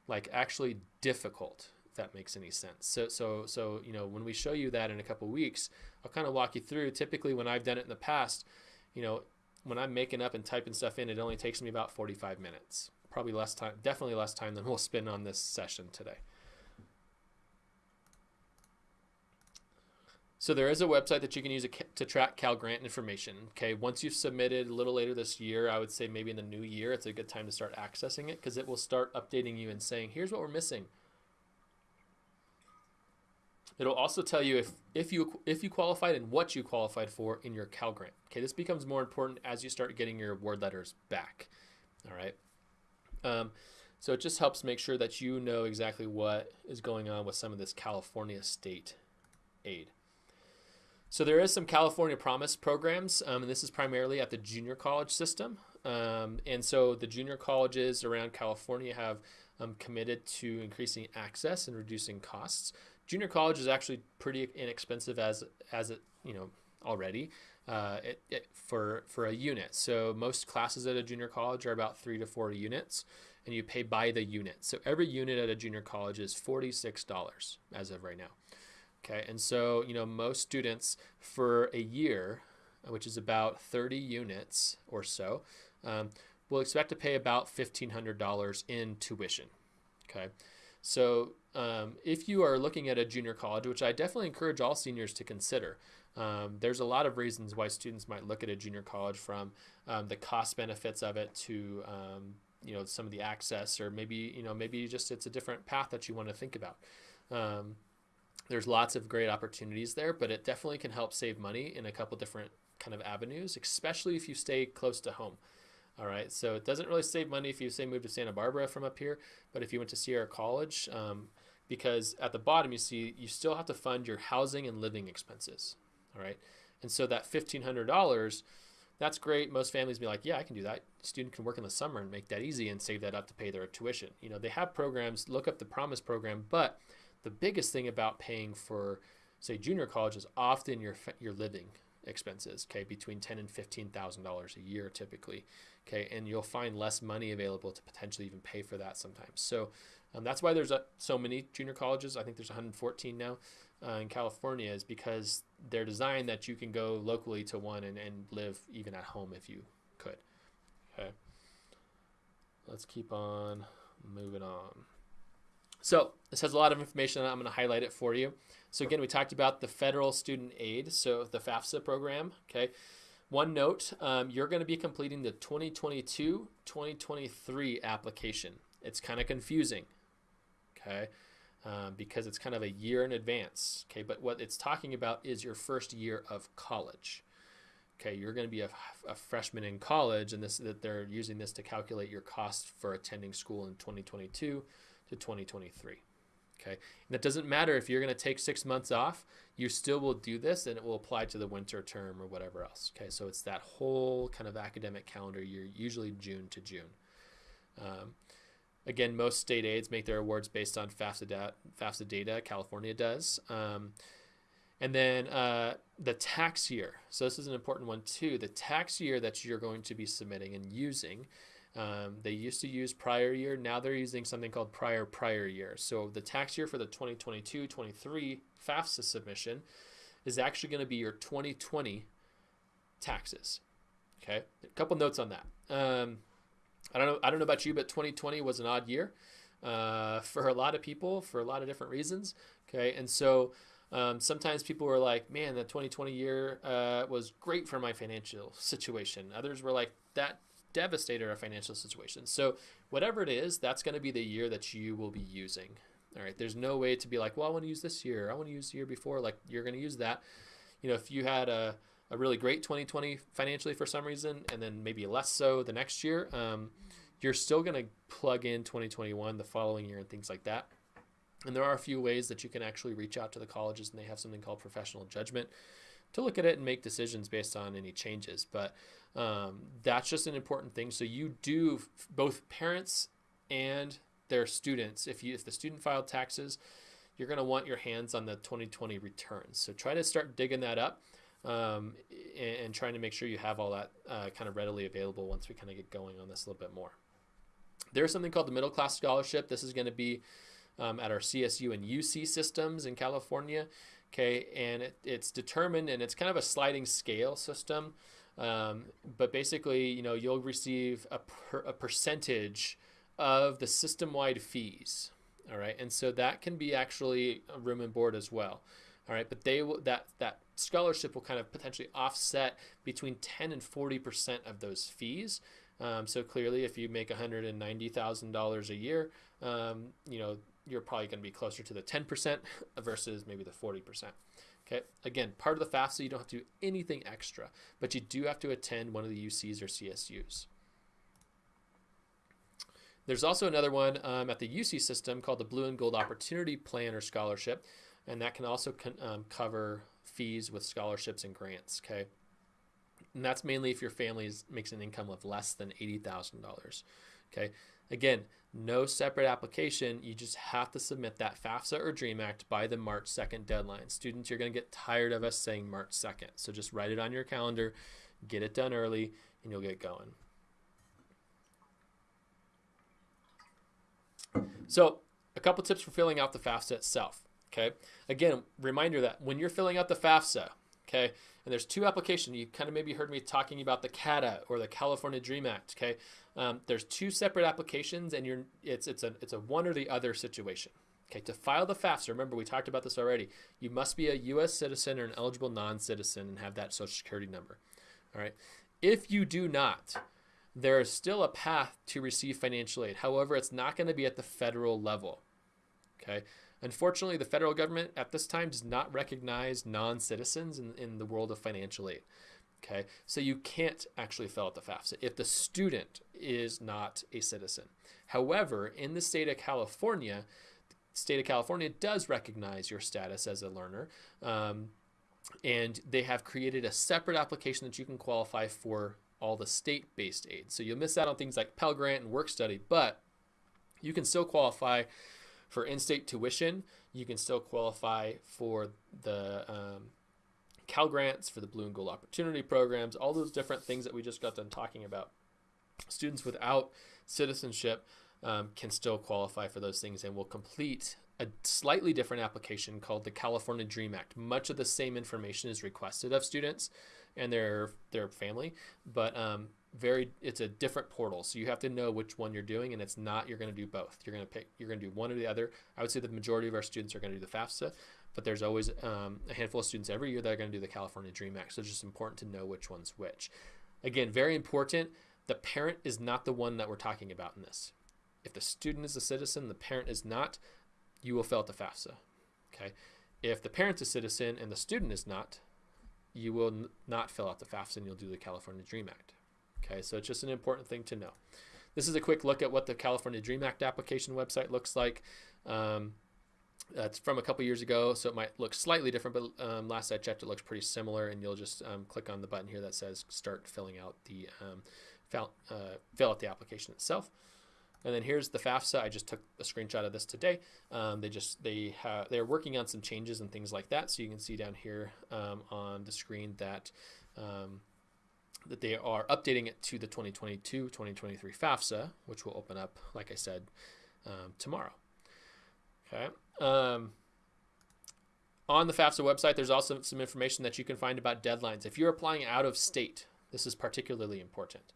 like actually difficult. If that makes any sense. So so so you know when we show you that in a couple weeks, I'll kind of walk you through. Typically, when I've done it in the past, you know, when I'm making up and typing stuff in, it only takes me about 45 minutes probably less time, definitely less time than we'll spend on this session today. So there is a website that you can use to track Cal Grant information. Okay, once you've submitted a little later this year, I would say maybe in the new year, it's a good time to start accessing it because it will start updating you and saying, here's what we're missing. It'll also tell you if, if you if you qualified and what you qualified for in your Cal Grant. Okay, this becomes more important as you start getting your award letters back. All right. Um, so it just helps make sure that you know exactly what is going on with some of this California state aid. So there is some California Promise programs, um, and this is primarily at the junior college system. Um, and so the junior colleges around California have um, committed to increasing access and reducing costs. Junior college is actually pretty inexpensive as as it you know already uh, it, it, for for a unit. So most classes at a junior college are about three to four units, and you pay by the unit. So every unit at a junior college is forty six dollars as of right now. Okay, and so you know most students for a year, which is about thirty units or so, um, will expect to pay about fifteen hundred dollars in tuition. Okay. So, um, if you are looking at a junior college, which I definitely encourage all seniors to consider, um, there's a lot of reasons why students might look at a junior college from um, the cost benefits of it to um, you know some of the access or maybe you know maybe just it's a different path that you want to think about um, there's lots of great opportunities there but it definitely can help save money in a couple different kind of avenues especially if you stay close to home all right so it doesn't really save money if you say move to santa barbara from up here but if you went to sierra college um, because at the bottom you see you still have to fund your housing and living expenses all right. And so that $1,500, that's great. Most families be like, yeah, I can do that. Student can work in the summer and make that easy and save that up to pay their tuition. You know, they have programs, look up the Promise program, but the biggest thing about paying for, say, junior college is often your, your living expenses, okay, between ten and fifteen thousand dollars a year typically, okay, and you'll find less money available to potentially even pay for that sometimes. So um, that's why there's a, so many junior colleges. I think there's 114 now uh, in California is because they're designed that you can go locally to one and, and live even at home if you could. Okay. Let's keep on moving on. So this has a lot of information. I'm going to highlight it for you. So again, we talked about the federal student aid, so the FAFSA program. Okay. One note, um, you're going to be completing the 2022-2023 application. It's kind of confusing. Okay um, because it's kind of a year in advance. Okay, but what it's talking about is your first year of college. Okay, you're going to be a, a freshman in college, and this that they're using this to calculate your cost for attending school in 2022 to 2023. Okay, and that doesn't matter if you're going to take six months off, you still will do this, and it will apply to the winter term or whatever else. Okay, so it's that whole kind of academic calendar year, usually June to June. Um, Again, most state aids make their awards based on FAFSA, da- FAFSA data. California does. Um, and then uh, the tax year. So this is an important one too. The tax year that you're going to be submitting and using Um, they used to use prior year. Now they're using something called prior prior year. So the tax year for the 2022-23 FAFSA submission is actually going to be your 2020 taxes. Okay, a couple notes on that. Um, I don't know. I don't know about you, but 2020 was an odd year uh, for a lot of people for a lot of different reasons. Okay, and so um, sometimes people were like, "Man, the 2020 year uh, was great for my financial situation." Others were like, "That devastated our financial situation." So whatever it is, that's going to be the year that you will be using. All right. There's no way to be like, "Well, I want to use this year. I want to use the year before." Like you're going to use that. You know, if you had a a really great 2020 financially for some reason, and then maybe less so the next year, um, you're still going to plug in 2021 the following year and things like that. And there are a few ways that you can actually reach out to the colleges, and they have something called professional judgment to look at it and make decisions based on any changes. But um, that's just an important thing. So you do both parents and their students. If you if the student filed taxes, you're going to want your hands on the 2020 returns. So try to start digging that up um, and, and, trying to make sure you have all that uh, kind of readily available once we kind of get going on this a little bit more. There's something called the Middle Class Scholarship. This is going to be um, at our CSU and UC systems in California. Okay, and it, it's determined, and it's kind of a sliding scale system. Um, but basically, you know, you'll receive a, per, a percentage of the system-wide fees. All right, and so that can be actually a room and board as well. All right, but they will that that scholarship will kind of potentially offset between 10 and 40 percent of those fees. Um, so clearly, if you make $190,000 a year, um, you know you're probably going to be closer to the 10 percent versus maybe the 40 percent. Okay, again, part of the FAFSA, you don't have to do anything extra, but you do have to attend one of the UCs or CSUs. There's also another one um, at the UC system called the Blue and Gold Opportunity Plan or Scholarship and that can also con- um, cover fees with scholarships and grants. Okay, and that's mainly if your family makes an income of less than eighty thousand dollars. Okay, again, no separate application. You just have to submit that FAFSA or DREAM Act by the March second deadline. Students, you're going to get tired of us saying March second, so just write it on your calendar, get it done early, and you'll get going. So, a couple tips for filling out the FAFSA itself. Okay. Again, reminder that when you're filling out the FAFSA, okay, and there's two applications. You kind of maybe heard me talking about the CADA or the California Dream Act. Okay, um, there's two separate applications, and you're it's it's a it's a one or the other situation. Okay, to file the FAFSA, remember we talked about this already. You must be a U.S. citizen or an eligible non-citizen and have that Social Security number. All right. If you do not, there is still a path to receive financial aid. However, it's not going to be at the federal level. Okay. Unfortunately, the federal government at this time does not recognize non citizens in, in the world of financial aid. Okay, so you can't actually fill out the FAFSA if the student is not a citizen. However, in the state of California, the state of California does recognize your status as a learner. Um, and they have created a separate application that you can qualify for all the state-based aid. So you'll miss out on things like Pell Grant and work study, but you can still qualify for in-state tuition, you can still qualify for the um, Cal grants, for the Blue and Gold Opportunity programs, all those different things that we just got done talking about. Students without citizenship um, can still qualify for those things and will complete a slightly different application called the California Dream Act. Much of the same information is requested of students and their their family, but um, very it's a different portal. So you have to know which one you're doing and it's not you're going to do both. You're going to pick you're going to do one or the other. I would say the majority of our students are going to do the fafsa but there's always um, a handful of students every year that are going to do the california dream act. So it's just important to know which one's which. Again very important the parent is not the one that we're talking about in this. If the student is a citizen the parent is not you will fill out the fafsa okay? If the parent's a citizen and the student is not you will not fill out the fafsa and you'll do the california dream act Okay, so it's just an important thing to know. This is a quick look at what the California Dream Act application website looks like. Um, it's from a couple years ago, so it might look slightly different, but um, last I checked, it looks pretty similar. And you'll just um, click on the button here that says "Start filling out the um, fill, uh, fill out the application itself." And then here's the FAFSA. I just took a screenshot of this today. Um, they just they have they're working on some changes and things like that. So you can see down here um, on the screen that um, that they are updating it to the 2022-2023 FAFSA, which will open up, like I said, um, tomorrow. Okay. Um, on the FAFSA website, there's also some information that you can find about deadlines. If you're applying out of state, this is particularly important,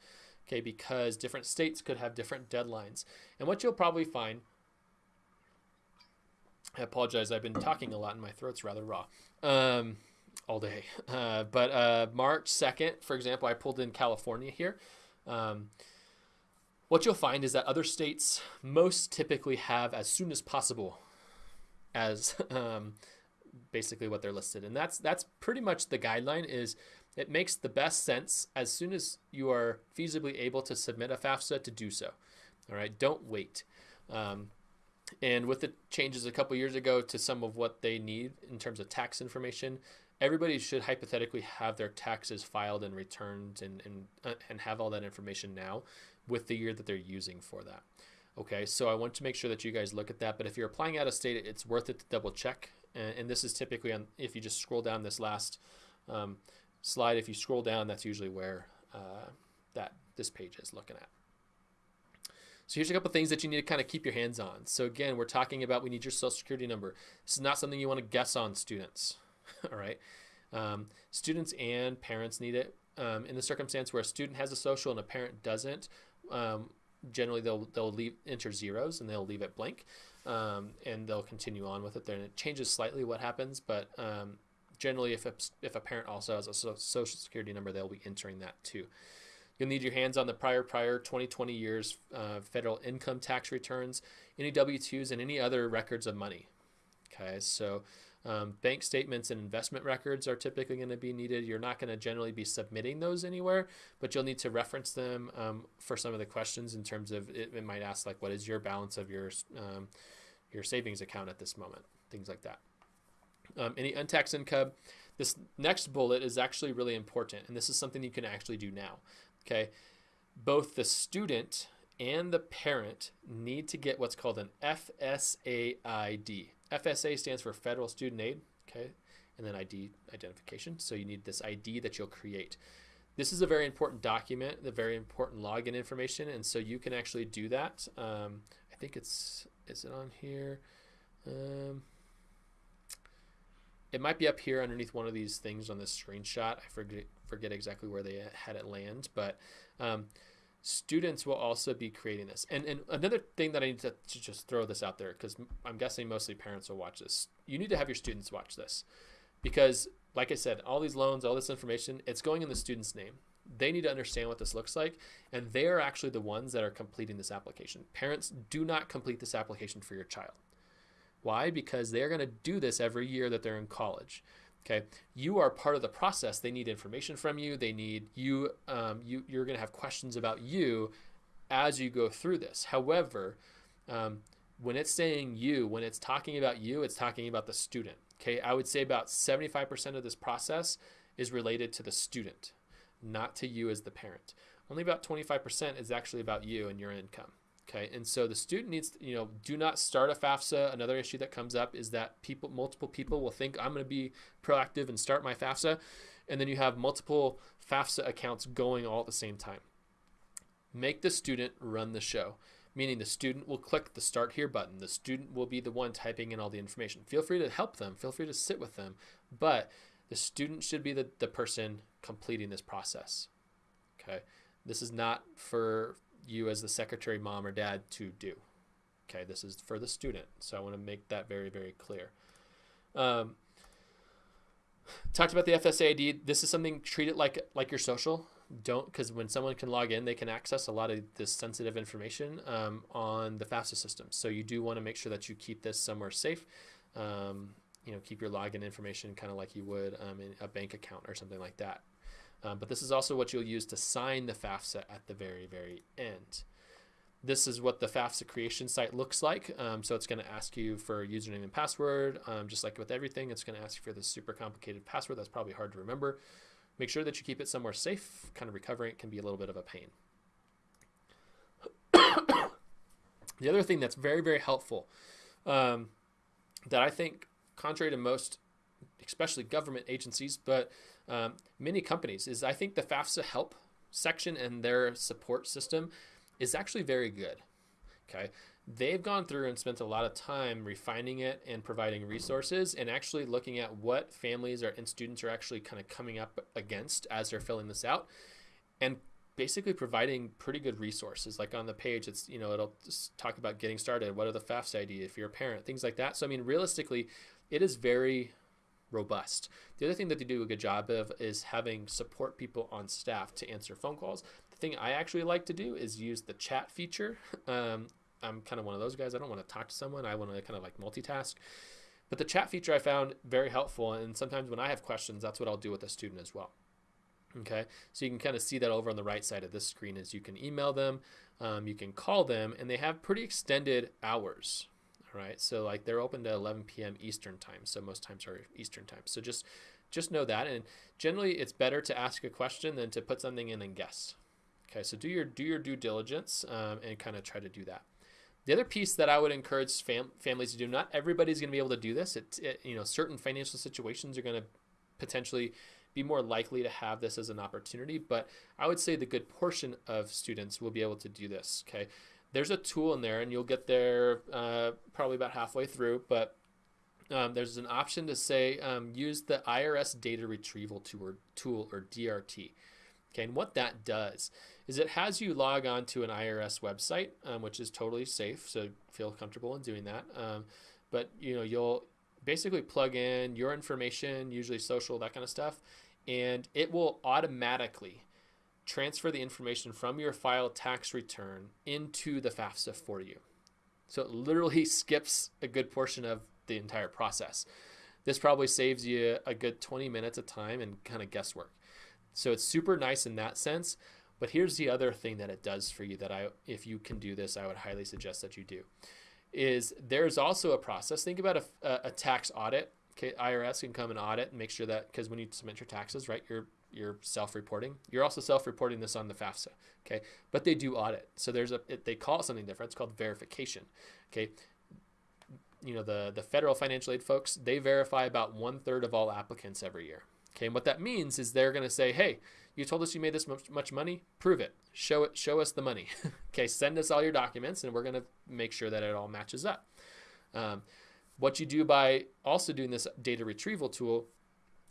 okay, because different states could have different deadlines. And what you'll probably find, I apologize, I've been talking a lot and my throat's rather raw. Um, all day. Uh, but uh, March 2nd, for example, I pulled in California here. Um, what you'll find is that other states most typically have as soon as possible as um, basically what they're listed. And that's that's pretty much the guideline is it makes the best sense as soon as you are feasibly able to submit a FAFSA to do so. All right, don't wait. Um, and with the changes a couple years ago to some of what they need in terms of tax information, everybody should hypothetically have their taxes filed and returned and, and, uh, and have all that information now with the year that they're using for that. Okay, so I want to make sure that you guys look at that. But if you're applying out of state, it's worth it to double check. And, and this is typically on, if you just scroll down this last um, slide, if you scroll down, that's usually where uh, that this page is looking at. So here's a couple things that you need to kind of keep your hands on. So again, we're talking about we need your social security number. This is not something you want to guess on students. All right. Um, students and parents need it. Um, in the circumstance where a student has a social and a parent doesn't, um, generally they'll they'll leave enter zeros and they'll leave it blank, um, and they'll continue on with it. Then it changes slightly what happens, but um, generally if a, if a parent also has a social security number, they'll be entering that too. You'll need your hands on the prior prior 2020 years uh, federal income tax returns, any W-2s, and any other records of money. Okay, so um, bank statements and investment records are typically going to be needed. You're not going to generally be submitting those anywhere, but you'll need to reference them um, for some of the questions in terms of it, it, might ask like, what is your balance of your um, your savings account at this moment? Things like that. Um, any untaxed income. This next bullet is actually really important, and this is something you can actually do now. Okay, both the student and the parent need to get what's called an FSAID. FSA stands for Federal Student Aid, okay, and then ID identification. So you need this ID that you'll create. This is a very important document, the very important login information, and so you can actually do that. Um, I think it's is it on here? Um, it might be up here underneath one of these things on this screenshot. I forget forget exactly where they had it land, but um, students will also be creating this. And, and another thing that I need to, to just throw this out there, because I'm guessing mostly parents will watch this. You need to have your students watch this because, like I said, all these loans, all this information, it's going in the student's name. They need to understand what this looks like, and they are actually the ones that are completing this application. Parents do not complete this application for your child. Why? Because they're going to do this every year that they're in college. Okay, you are part of the process. They need information from you. They need you. Um, you you're going to have questions about you as you go through this. However, um, when it's saying you, when it's talking about you, it's talking about the student. Okay, I would say about 75% of this process is related to the student, not to you as the parent. Only about 25% is actually about you and your income. Okay, and so the student needs, to, you know, do not start a FAFSA. Another issue that comes up is that people, multiple people will think I'm going to be proactive and start my FAFSA, and then you have multiple FAFSA accounts going all at the same time. Make the student run the show, meaning the student will click the start here button. The student will be the one typing in all the information. Feel free to help them, feel free to sit with them, but the student should be the, the person completing this process. Okay, this is not for you as the secretary mom or dad to do. Okay, this is for the student. So I want to make that very, very clear. Um, talked about the FSAID. This is something treat it like like your social. Don't because when someone can log in, they can access a lot of this sensitive information um, on the FAFSA system. So you do want to make sure that you keep this somewhere safe. Um, you know, keep your login information kind of like you would um, in a bank account or something like that. Um, but this is also what you'll use to sign the FAFSA at the very, very end. This is what the FAFSA creation site looks like. Um, so it's going to ask you for username and password. Um, just like with everything, it's going to ask you for this super complicated password that's probably hard to remember. Make sure that you keep it somewhere safe. Kind of recovering it can be a little bit of a pain. the other thing that's very, very helpful um, that I think, contrary to most, especially government agencies, but um, many companies is I think the FAFSA help section and their support system is actually very good. Okay. They've gone through and spent a lot of time refining it and providing resources and actually looking at what families are, and students are actually kind of coming up against as they're filling this out and basically providing pretty good resources like on the page it's you know it'll talk about getting started what are the FAFSA ID if you're a parent things like that so I mean realistically it is very robust. The other thing that they do a good job of is having support people on staff to answer phone calls. The thing I actually like to do is use the chat feature. Um, I'm kind of one of those guys. I don't want to talk to someone. I want to kind of like multitask. But the chat feature I found very helpful. And sometimes when I have questions, that's what I'll do with a student as well. Okay, so you can kind of see that over on the right side of this screen is you can email them, um, you can call them, and they have pretty extended hours right? So like they're open to 11 p.m. Eastern time. So most times are Eastern time. So just just know that. And generally, it's better to ask a question than to put something in and guess. Okay, so do your do your due diligence um, and kind of try to do that. The other piece that I would encourage fam- families to do, not everybody's going to be able to do this. It, it, you know, certain financial situations are going to potentially be more likely to have this as an opportunity, but I would say the good portion of students will be able to do this. Okay, there's a tool in there, and you'll get there uh, probably about halfway through, but um, there's an option to say um, use the IRS data retrieval tool or, DRT. Okay, and what that does is it has you log on to an IRS website, um, which is totally safe, so feel comfortable in doing that. Um, but you know, you'll basically plug in your information, usually social, that kind of stuff, and it will automatically transfer the information from your file tax return into the FAFSA for you. So it literally skips a good portion of the entire process. This probably saves you a good 20 minutes of time and kind of guesswork. So it's super nice in that sense. But here's the other thing that it does for you that I, if you can do this, I would highly suggest that you do. Is there's also a process. Think about a, a tax audit. Okay, IRS can come and audit and make sure that because when you submit your taxes, right, you're you're self-reporting. You're also self-reporting this on the FAFSA, okay? But they do audit. So there's a it, they call it something different. It's called verification, okay? You know the the federal financial aid folks they verify about one third of all applicants every year. Okay, and what that means is they're going to say, hey, you told us you made this much, much money. Prove it. Show it. Show us the money. okay, send us all your documents, and we're going to make sure that it all matches up. Um, what you do by also doing this data retrieval tool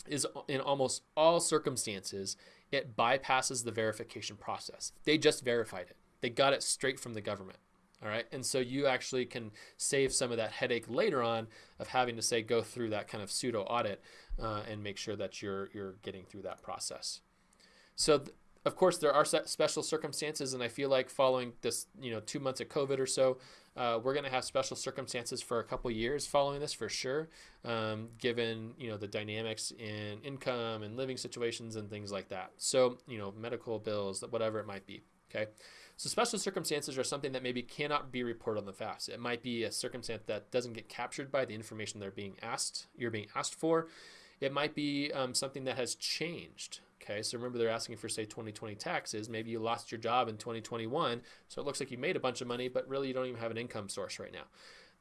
is in almost all circumstances, it bypasses the verification process. They just verified it. They got it straight from the government. All right. And so you actually can save some of that headache later on of having to say go through that kind of pseudo audit uh, and make sure that you're you're getting through that process. So th- of course there are special circumstances and I feel like following this, you know, 2 months of COVID or so, uh, we're going to have special circumstances for a couple years following this for sure, um, given you know the dynamics in income and living situations and things like that. So you know medical bills, whatever it might be. Okay, so special circumstances are something that maybe cannot be reported on the FAFSA. It might be a circumstance that doesn't get captured by the information they're being asked. You're being asked for. It might be um, something that has changed. Okay, so remember they're asking for say 2020 taxes. Maybe you lost your job in 2021, so it looks like you made a bunch of money, but really you don't even have an income source right now.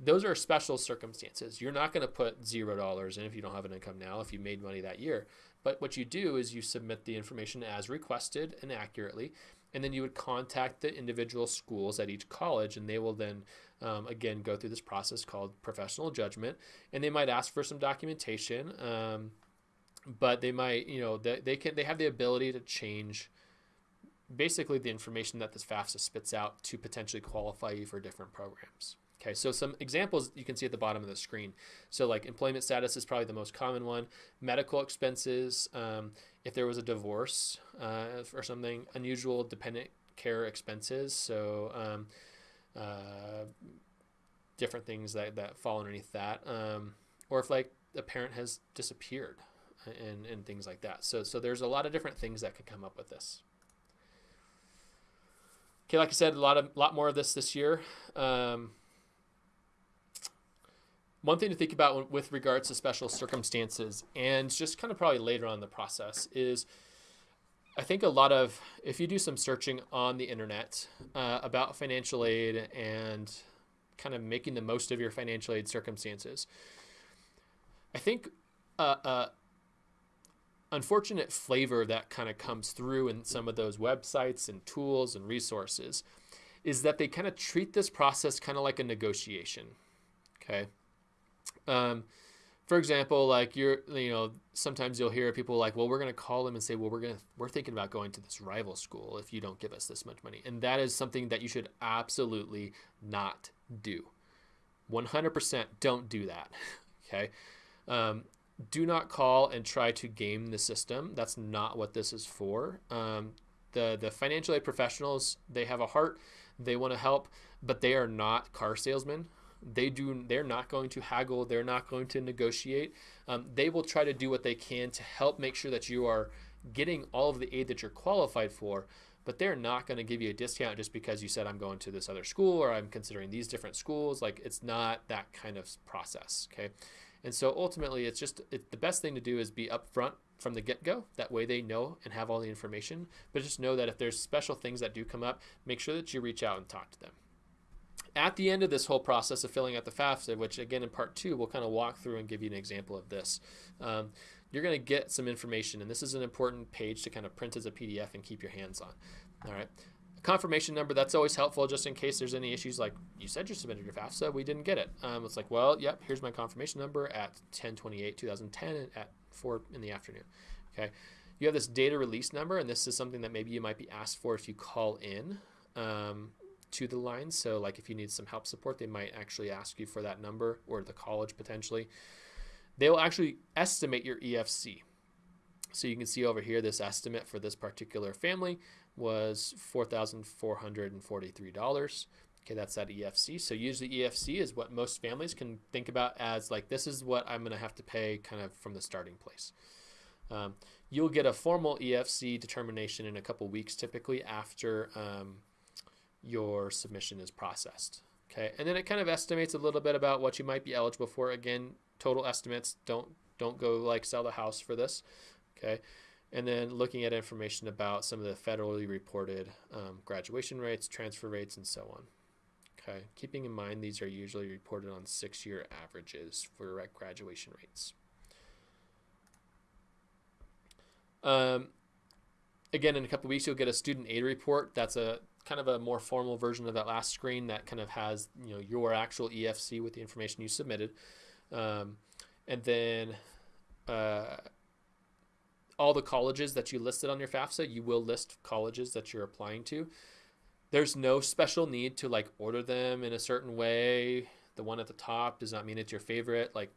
Those are special circumstances. You're not going to put zero dollars in if you don't have an income now, if you made money that year. But what you do is you submit the information as requested and accurately, and then you would contact the individual schools at each college, and they will then um, again go through this process called professional judgment, and they might ask for some documentation. Um, but they might, you know, they, they can they have the ability to change basically the information that this FAFSA spits out to potentially qualify you for different programs. Okay, so some examples you can see at the bottom of the screen. So like employment status is probably the most common one. Medical expenses, um, if there was a divorce uh, or something, unusual dependent care expenses. So um, uh, different things that, that fall underneath that. Um, or if like a parent has disappeared, and, and things like that. So, so there's a lot of different things that could come up with this. Okay, like I said, a lot of lot more of this this year. Um, one thing to think about with regards to special circumstances, and just kind of probably later on in the process, is I think a lot of if you do some searching on the internet uh, about financial aid and kind of making the most of your financial aid circumstances, I think uh, uh, unfortunate flavor that kind of comes through in some of those websites and tools and resources is that they kind of treat this process kind of like a negotiation. Okay. Um, for example, like you're, you know, sometimes you'll hear people like, well, we're going to call them and say, well, we're going to, we're thinking about going to this rival school if you don't give us this much money. And that is something that you should absolutely not do. 100% don't do that. Okay. Um, do not call and try to game the system. That's not what this is for. Um, the the financial aid professionals they have a heart, they want to help, but they are not car salesmen. They do. They're not going to haggle. They're not going to negotiate. Um, they will try to do what they can to help make sure that you are getting all of the aid that you're qualified for. But they're not going to give you a discount just because you said I'm going to this other school or I'm considering these different schools. Like it's not that kind of process. Okay. And so ultimately, it's just it, the best thing to do is be upfront from the get go. That way they know and have all the information. But just know that if there's special things that do come up, make sure that you reach out and talk to them. At the end of this whole process of filling out the FAFSA, which again in part two, we'll kind of walk through and give you an example of this. Um, you're going to get some information, and this is an important page to kind of print as a PDF and keep your hands on. All right confirmation number that's always helpful just in case there's any issues like you said you submitted your FAFSA we didn't get it. Um, it's like well yep here's my confirmation number at 1028 2010 at 4 in the afternoon okay? You have this data release number and this is something that maybe you might be asked for if you call in um, to the line. So like if you need some help support they might actually ask you for that number or the college potentially. They will actually estimate your EFC so you can see over here this estimate for this particular family was $4,443. Okay, that's that EFC. So usually EFC is what most families can think about as like this is what I'm going to have to pay kind of from the starting place. Um, you'll get a formal EFC determination in a couple weeks typically after um, your submission is processed. Okay, and then it kind of estimates a little bit about what you might be eligible for. Again, total estimates. Don't don't go like sell the house for this. Okay, and then looking at information about some of the federally reported um, graduation rates, transfer rates, and so on. Okay, keeping in mind these are usually reported on six-year averages for graduation rates. Um, again, in a couple weeks, you'll get a student aid report. That's a kind of a more formal version of that last screen that kind of has you know your actual EFC with the information you submitted, um, and then uh, all the colleges that you listed on your FAFSA, you will list colleges that you're applying to. There's no special need to like order them in a certain way. The one at the top does not mean it's your favorite. Like,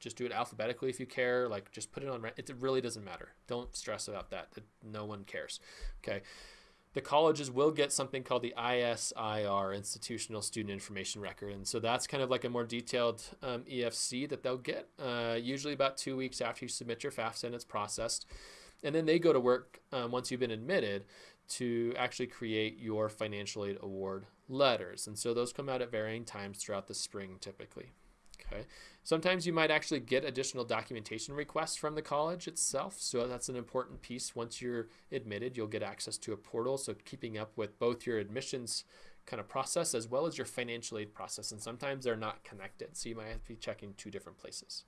just do it alphabetically if you care. Like, just put it on. It really doesn't matter. Don't stress about that. No one cares. Okay the colleges will get something called the ISIR, Institutional Student Information Record. And so that's kind of like a more detailed um, EFC that they'll get, uh, usually about two weeks after you submit your FAFSA and it's processed. And then they go to work um, once you've been admitted to actually create your financial aid award letters. And so those come out at varying times throughout the spring typically. Okay. Sometimes you might actually get additional documentation requests from the college itself. So that's an important piece. Once you're admitted, you'll get access to a portal. So keeping up with both your admissions kind of process as well as your financial aid process. And sometimes they're not connected. So you might have to be checking two different places.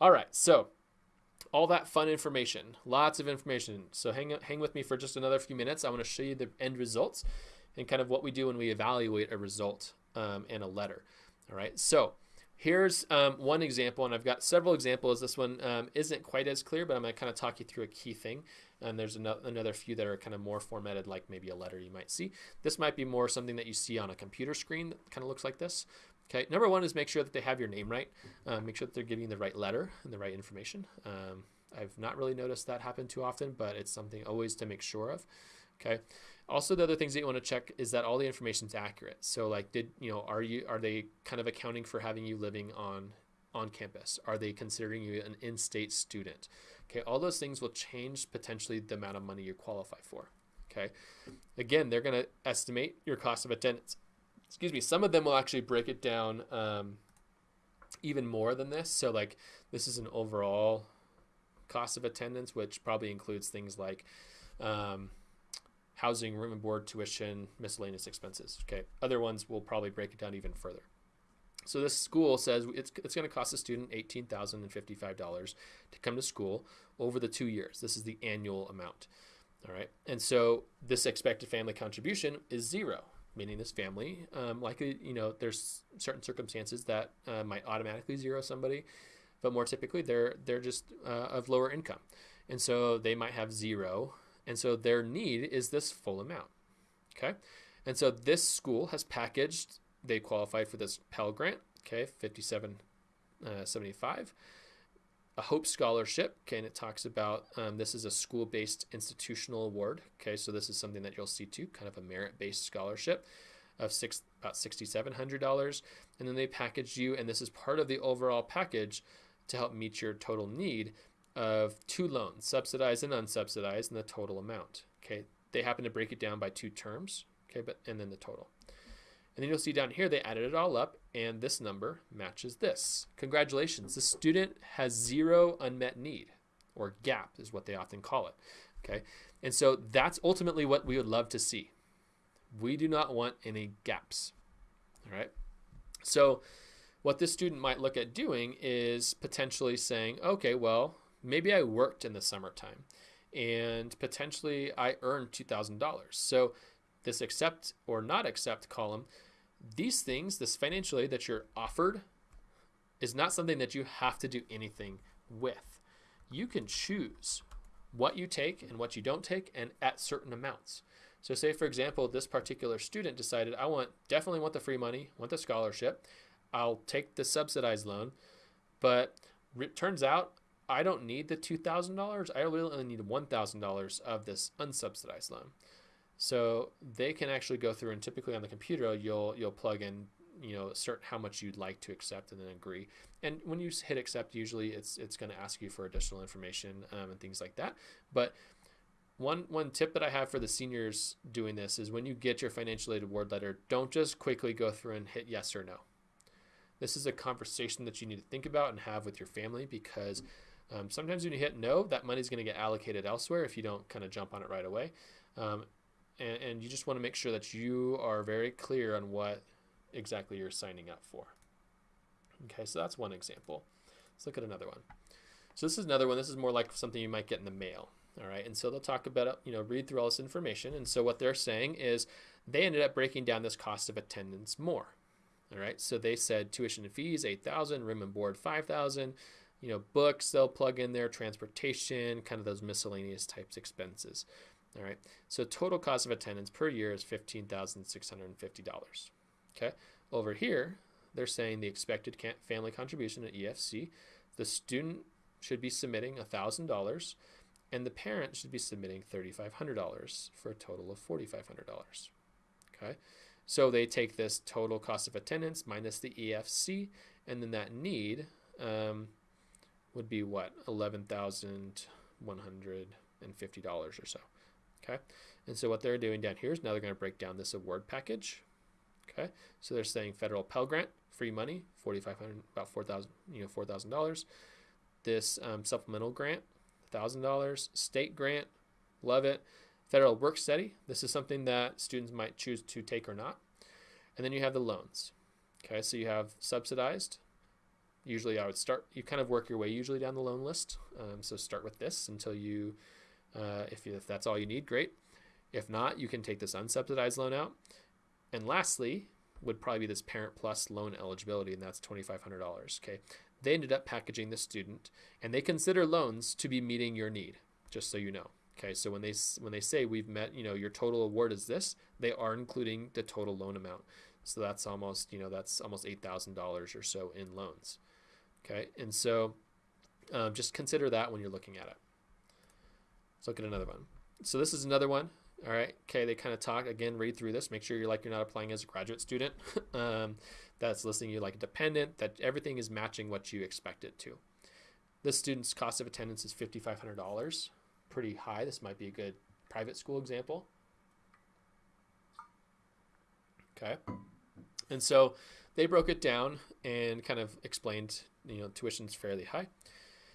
All right. So all that fun information, lots of information. So hang, hang with me for just another few minutes. I want to show you the end results and kind of what we do when we evaluate a result um, and a letter. All right. So Here's um, one example, and I've got several examples. This one um, isn't quite as clear, but I'm going to kind of talk you through a key thing. And there's another few that are kind of more formatted, like maybe a letter you might see. This might be more something that you see on a computer screen that kind of looks like this. Okay, number one is make sure that they have your name right. Uh, make sure that they're giving you the right letter and the right information. Um, I've not really noticed that happen too often, but it's something always to make sure of. Okay. Also, the other things that you want to check is that all the information is accurate. So, like, did you know, are you are they kind of accounting for having you living on on campus? Are they considering you an in-state student? Okay, all those things will change potentially the amount of money you qualify for. Okay, again, they're going to estimate your cost of attendance. Excuse me. Some of them will actually break it down um, even more than this. So, like, this is an overall cost of attendance, which probably includes things like um, housing, room and board, tuition, miscellaneous expenses. Okay. Other ones will probably break it down even further. So this school says it's, it's going to cost a student $18,055 to come to school over the two years. This is the annual amount. All right. And so this expected family contribution is zero, meaning this family, um, likely, you know, there's certain circumstances that uh, might automatically zero somebody, but more typically they're, they're just uh, of lower income. And so they might have zero. And so their need is this full amount. Okay. And so this school has packaged, they qualified for this Pell Grant, okay, 5775. Uh, a Hope Scholarship, okay, and it talks about um, this is a school based institutional award, okay, so this is something that you'll see too, kind of a merit based scholarship of six about $6,700. And then they package you, and this is part of the overall package to help meet your total need of two loans, subsidized and unsubsidized, and the total amount. Okay, they happen to break it down by two terms. Okay, but and then the total. And then you'll see down here they added it all up, and this number matches this. Congratulations, the student has zero unmet need, or gap is what they often call it. Okay, and so that's ultimately what we would love to see. We do not want any gaps. All right, so what this student might look at doing is potentially saying, okay, well, maybe I worked in the summertime and potentially I earned $2,000. So this accept or not accept column, these things, this financial aid that you're offered, is not something that you have to do anything with. You can choose what you take and what you don't take and at certain amounts. So say for example, this particular student decided I want definitely want the free money, want the scholarship. I'll take the subsidized loan, but it turns out I don't need the $2,000. I really only need $1,000 of this unsubsidized loan. So they can actually go through and typically on the computer you'll you'll plug in you know certain how much you'd like to accept and then agree. And when you hit accept, usually it's it's going to ask you for additional information um, and things like that. But one one tip that I have for the seniors doing this is when you get your financial aid award letter, don't just quickly go through and hit yes or no. This is a conversation that you need to think about and have with your family because um, sometimes when you hit no, that money is going to get allocated elsewhere if you don't kind of jump on it right away. Um, and, and you just want to make sure that you are very clear on what exactly you're signing up for. Okay, so that's one example. Let's look at another one. So this is another one. This is more like something you might get in the mail. All right, and so they'll talk about, you know, read through all this information. And so what they're saying is they ended up breaking down this cost of attendance more. All right, so they said tuition and fees, 8000 room and board, 5000 you know, books they'll plug in there, transportation, kind of those miscellaneous types expenses. All right. So total cost of attendance per year is $15,650. Okay. Over here, they're saying the expected family contribution at EFC, the student should be submitting $1,000 and the parent should be submitting $3,500 for a total of $4,500. Okay. So they take this total cost of attendance minus the EFC and then that need um, would be what? $11,150 or so. Okay, and so what they're doing down here is now they're going to break down this award package. Okay, so they're saying federal Pell Grant, free money, forty five hundred, about four thousand, you know, four thousand dollars. This um, supplemental grant, thousand dollars. State grant, love it. Federal Work Study, this is something that students might choose to take or not. And then you have the loans. Okay, so you have subsidized. Usually, I would start. You kind of work your way usually down the loan list. Um, so start with this until you uh, if, if that's all you need, great. If not, you can take this unsubsidized loan out. And lastly, would probably be this Parent Plus loan eligibility, and that's $2,500. Okay. They ended up packaging the student, and they consider loans to be meeting your need, just so you know. Okay, so when they when they say we've met, you know, your total award is this, they are including the total loan amount. So that's almost, you know, that's almost eight thousand dollars or so in loans. Okay, and so um, just consider that when you're looking at it. Let's look at another one. So this is another one. All right. Okay. They kind of talk again. Read through this. Make sure you're like you're not applying as a graduate student. um, that's listing you like a dependent. That everything is matching what you expect it to. This student's cost of attendance is fifty five hundred dollars. Pretty high. This might be a good private school example. Okay. And so they broke it down and kind of explained, you know, tuition's fairly high.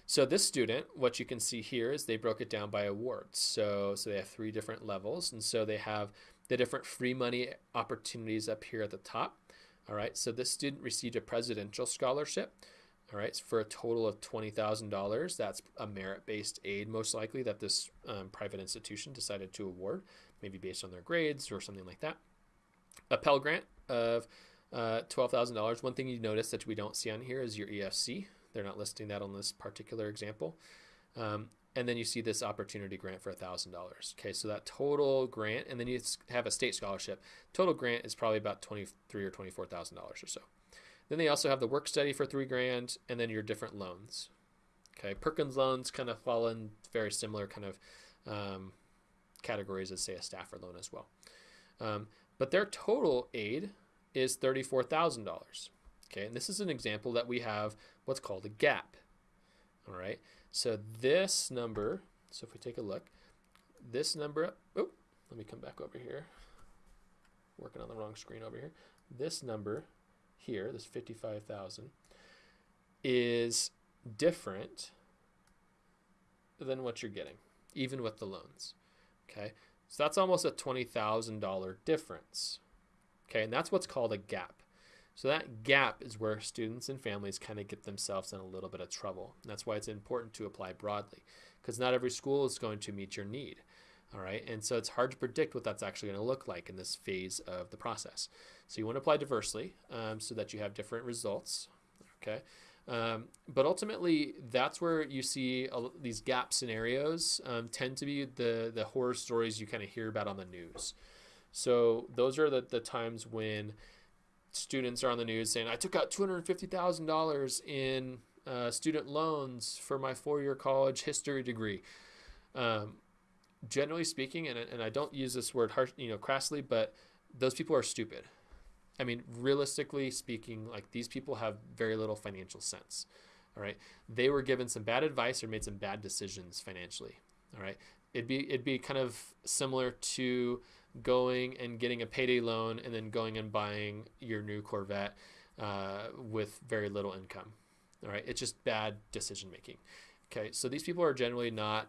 So this student, what you can see here is they broke it down by awards. So, so they have three different levels. And so they have the different free money opportunities up here at the top. All right, so this student received a presidential scholarship. All right, for a total of $20,000. That's a merit based aid, most likely, that this um, private institution decided to award, maybe based on their grades or something like that. A Pell Grant of uh, $12,000. One thing you notice that we don't see on here is your EFC. They're not listing that on this particular example. Um, and then you see this opportunity grant for $1,000. Okay, so that total grant, and then you have a state scholarship. Total grant is probably about 23 or $24,000 or so. Then they also have the work study for three grand, and then your different loans. Okay, Perkins loans kind of fall in very similar kind of um, categories as say a Stafford loan as well. Um, but their total aid is $34,000. Okay, and this is an example that we have what's called a gap. All right, so this number, so if we take a look, this number, oh, let me come back over here. Working on the wrong screen over here. This number here, this 55,000, is different than what you're getting, even with the loans. Okay, so that's almost a $20,000 difference. Okay, and that's what's called a gap. So that gap is where students and families kind of get themselves in a little bit of trouble. And that's why it's important to apply broadly, because not every school is going to meet your need. All right, and so it's hard to predict what that's actually going to look like in this phase of the process. So you want to apply diversely um, so that you have different results. Okay, um, but ultimately that's where you see a, these gap scenarios um, tend to be the the horror stories you kind of hear about on the news. So those are the, the times when students are on the news saying, "I took out two hundred fifty thousand dollars in uh, student loans for my four year college history degree." Um, generally speaking, and, and I don't use this word harsh, you know, crassly, but those people are stupid. I mean, realistically speaking, like these people have very little financial sense. All right, they were given some bad advice or made some bad decisions financially. All right, it'd be it'd be kind of similar to going and getting a payday loan and then going and buying your new Corvette uh, with very little income. All right, it's just bad decision making. Okay, so these people are generally not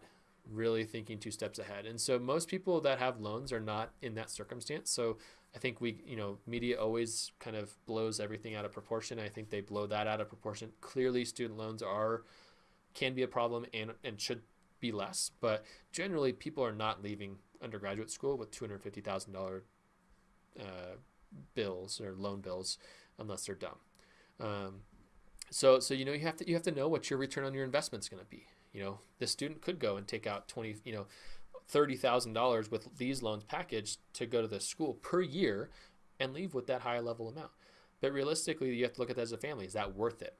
really thinking two steps ahead. And so most people that have loans are not in that circumstance. So I think we, you know, media always kind of blows everything out of proportion. I think they blow that out of proportion. Clearly, student loans are can be a problem and and should be less, but generally people are not leaving undergraduate school with two hundred fifty thousand dollar uh, bills or loan bills unless they're dumb. Um, so so you know you have to you have to know what your return on your investment is going to be. You know, this student could go and take out twenty you know thirty thousand dollars with these loans packaged to go to the school per year and leave with that high level amount. But realistically, you have to look at that as a family. Is that worth it?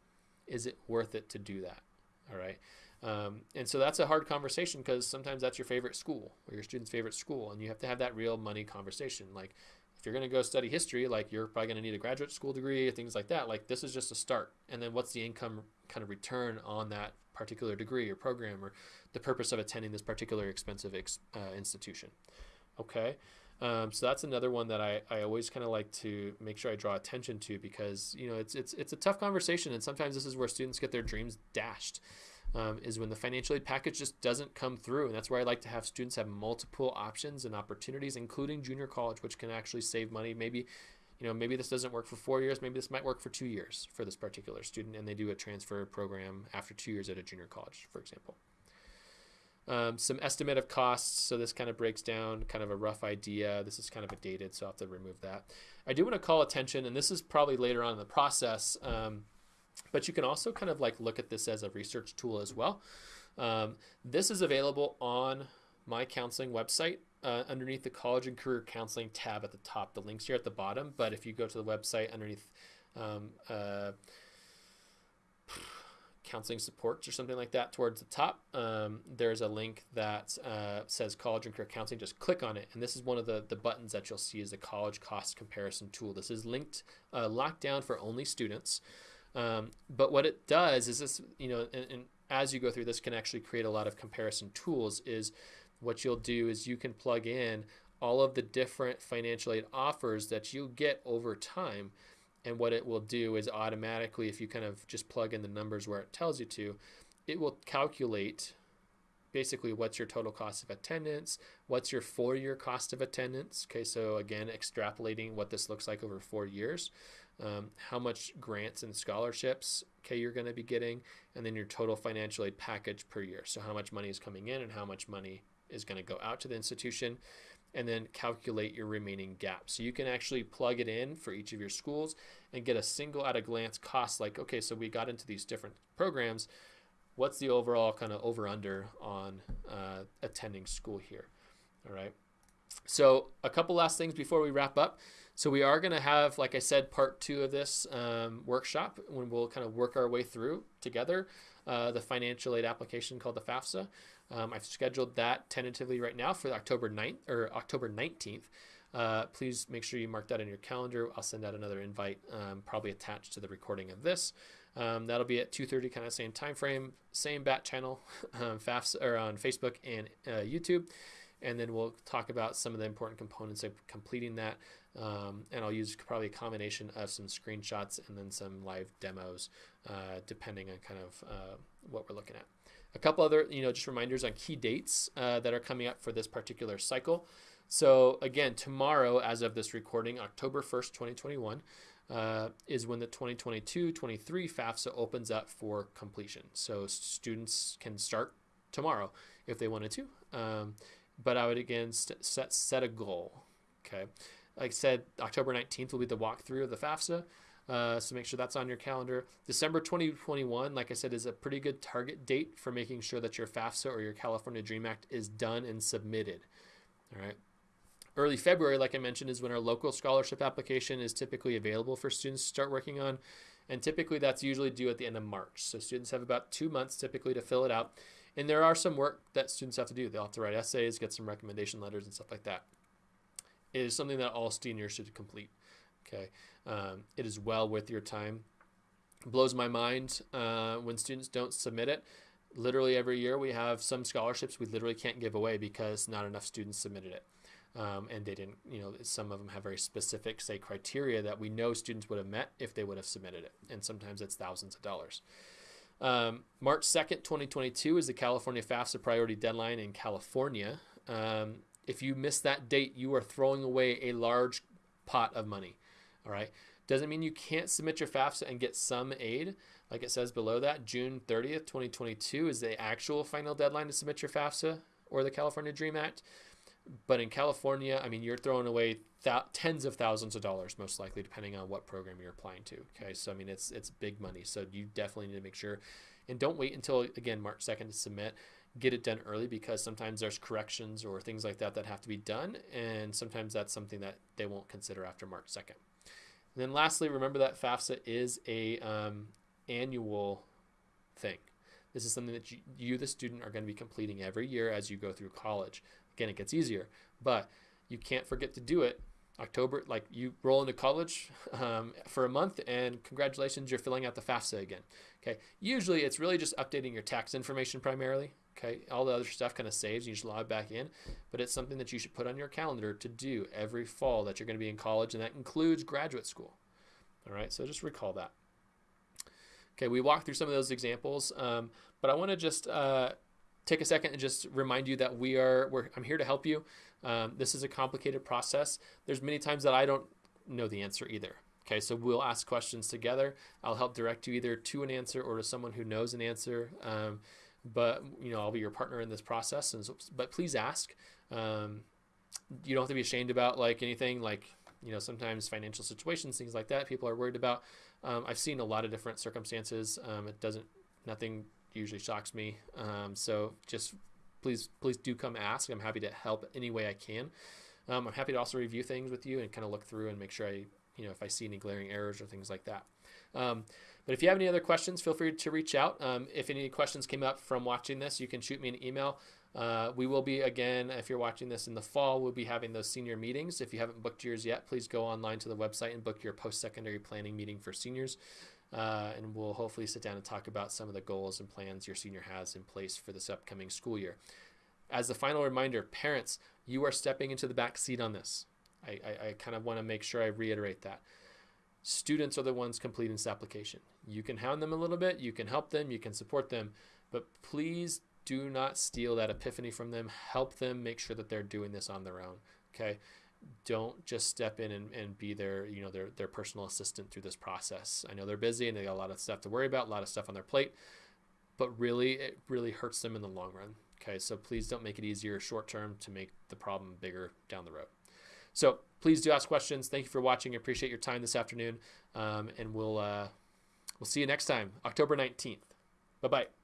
Is it worth it to do that? All right. Um, and so that's a hard conversation because sometimes that's your favorite school or your student's favorite school, and you have to have that real money conversation. Like, if you're going to go study history, like you're probably going to need a graduate school degree things like that. Like, this is just a start. And then what's the income kind of return on that particular degree or program or the purpose of attending this particular expensive ex, uh, institution. Okay, um, so that's another one that I, I always kind of like to make sure I draw attention to because you know it's it's it's a tough conversation and sometimes this is where students get their dreams dashed. Um, is when the financial aid package just doesn't come through. And that's where I like to have students have multiple options and opportunities, including junior college, which can actually save money. Maybe you know, maybe this doesn't work for four years, maybe this might work for two years for this particular student, and they do a transfer program after two years at a junior college, for example. Um, some estimate of costs, so this kind of breaks down kind of a rough idea. This is kind of a dated, so I'll have to remove that. I do want to call attention, and this is probably later on in the process, um, but you can also kind of like look at this as a research tool as well. Um, this is available on my counseling website uh, underneath the college and career counseling tab at the top. The links here at the bottom, but if you go to the website underneath um, uh, counseling supports or something like that towards the top, um, there's a link that uh, says college and career counseling. Just click on it, and this is one of the, the buttons that you'll see is the college cost comparison tool. This is linked, uh, locked down for only students. Um, but what it does is this, you know, and, and as you go through this can actually create a lot of comparison tools is what you'll do is you can plug in all of the different financial aid offers that you get over time. And what it will do is automatically, if you kind of just plug in the numbers where it tells you to, it will calculate basically what's your total cost of attendance, what's your four year cost of attendance. Okay, so again, extrapolating what this looks like over four years. um, how much grants and scholarships okay you're going to be getting, and then your total financial aid package per year. So how much money is coming in and how much money is going to go out to the institution, and then calculate your remaining gap. So you can actually plug it in for each of your schools and get a single at a glance cost. Like okay, so we got into these different programs. What's the overall kind of over under on uh, attending school here? All right. So a couple last things before we wrap up. So we are going to have, like I said, part two of this um, workshop when we'll kind of work our way through together uh, the financial aid application called the FAFSA. Um, I've scheduled that tentatively right now for October 9th or October 19th. Uh, please make sure you mark that in your calendar. I'll send out another invite, um, probably attached to the recording of this. Um, that'll be at 2:30, kind of same time frame, same bat channel, um, FAFSA or on Facebook and uh, YouTube and then we'll talk about some of the important components of completing that. Um, and I'll use probably a combination of some screenshots and then some live demos, uh, depending on kind of uh, what we're looking at. A couple other, you know, just reminders on key dates uh, that are coming up for this particular cycle. So again, tomorrow, as of this recording, October 1st, 2021, uh, is when the 2022-23 FAFSA opens up for completion. So students can start tomorrow if they wanted to. Um, but I would again set set a goal. Okay, like I said, October 19th will be the walkthrough of the FAFSA. Uh, so make sure that's on your calendar. December 2021, like I said, is a pretty good target date for making sure that your FAFSA or your California Dream Act is done and submitted. All right. Early February, like I mentioned, is when our local scholarship application is typically available for students to start working on. And typically that's usually due at the end of March. So students have about two months typically to fill it out. And there are some work that students have to do. They'll have to write essays, get some recommendation letters, and stuff like that. It is something that all seniors should complete. Okay, um, it is well worth your time. It blows my mind uh, when students don't submit it. Literally every year we have some scholarships we literally can't give away because not enough students submitted it. Um, and they didn't, you know, some of them have very specific, say, criteria that we know students would have met if they would have submitted it. And sometimes it's thousands of dollars. Um, March 2nd, 2022 is the California FAFSA priority deadline in California. Um, if you miss that date, you are throwing away a large pot of money. All right. Doesn't mean you can't submit your FAFSA and get some aid. Like it says below that, June 30th, 2022 is the actual final deadline to submit your FAFSA or the California Dream Act. But in California, I mean, you're throwing away th- tens of thousands of dollars, most likely, depending on what program you're applying to. Okay, so I mean, it's it's big money. So you definitely need to make sure, and don't wait until again March second to submit. Get it done early because sometimes there's corrections or things like that that have to be done, and sometimes that's something that they won't consider after March second. And then lastly, remember that FAFSA is a um, annual thing. This is something that you, you, the student, are going to be completing every year as you go through college. Again, it gets easier, but you can't forget to do it. October, like you roll into college um, for a month, and congratulations, you're filling out the FAFSA again. Okay. Usually, it's really just updating your tax information primarily. Okay. All the other stuff kind of saves. You just log back in, but it's something that you should put on your calendar to do every fall that you're going to be in college, and that includes graduate school. All right. So just recall that. Okay. We walked through some of those examples, um, but I want to just uh, take a second and just remind you that we are I'm here to help you. Um, this is a complicated process. There's many times that I don't know the answer either. Okay, so we'll ask questions together. I'll help direct you either to an answer or to someone who knows an answer. Um, but you know, I'll be your partner in this process. And so, but please ask. Um, you don't have to be ashamed about like anything like you know sometimes financial situations, things like that. People are worried about. Um, I've seen a lot of different circumstances. Um, it doesn't nothing usually shocks me. Um, so just please, please do come ask. I'm happy to help any way I can. Um, I'm happy to also review things with you and kind of look through and make sure I, you know, if I see any glaring errors or things like that. But if you have any other questions, feel free to reach out. Um, if any questions came up from watching this, you can shoot me an email. Uh, we will be again, if you're watching this in the fall, we'll be having those senior meetings. If you haven't booked yours yet, please go online to the website and book your post secondary planning meeting for seniors. Uh, and we'll hopefully sit down and talk about some of the goals and plans your senior has in place for this upcoming school year. As the final reminder, parents, you are stepping into the back seat on this. I, I, I kind of want to make sure I reiterate that. Students are the ones completing this application. You can hound them a little bit, you can help them, you can support them, but please do not steal that epiphany from them. Help them make sure that they're doing this on their own. Okay. don't just step in and, and be their you know their their personal assistant through this process. I know they're busy and they got a lot of stuff to worry about, a lot of stuff on their plate, but really it really hurts them in the long run. Okay, so please don't make it easier short term to make the problem bigger down the road. So please do ask questions. Thank you for watching. I appreciate your time this afternoon, um, and we'll uh, we'll see you next time, October nineteenth. Bye bye.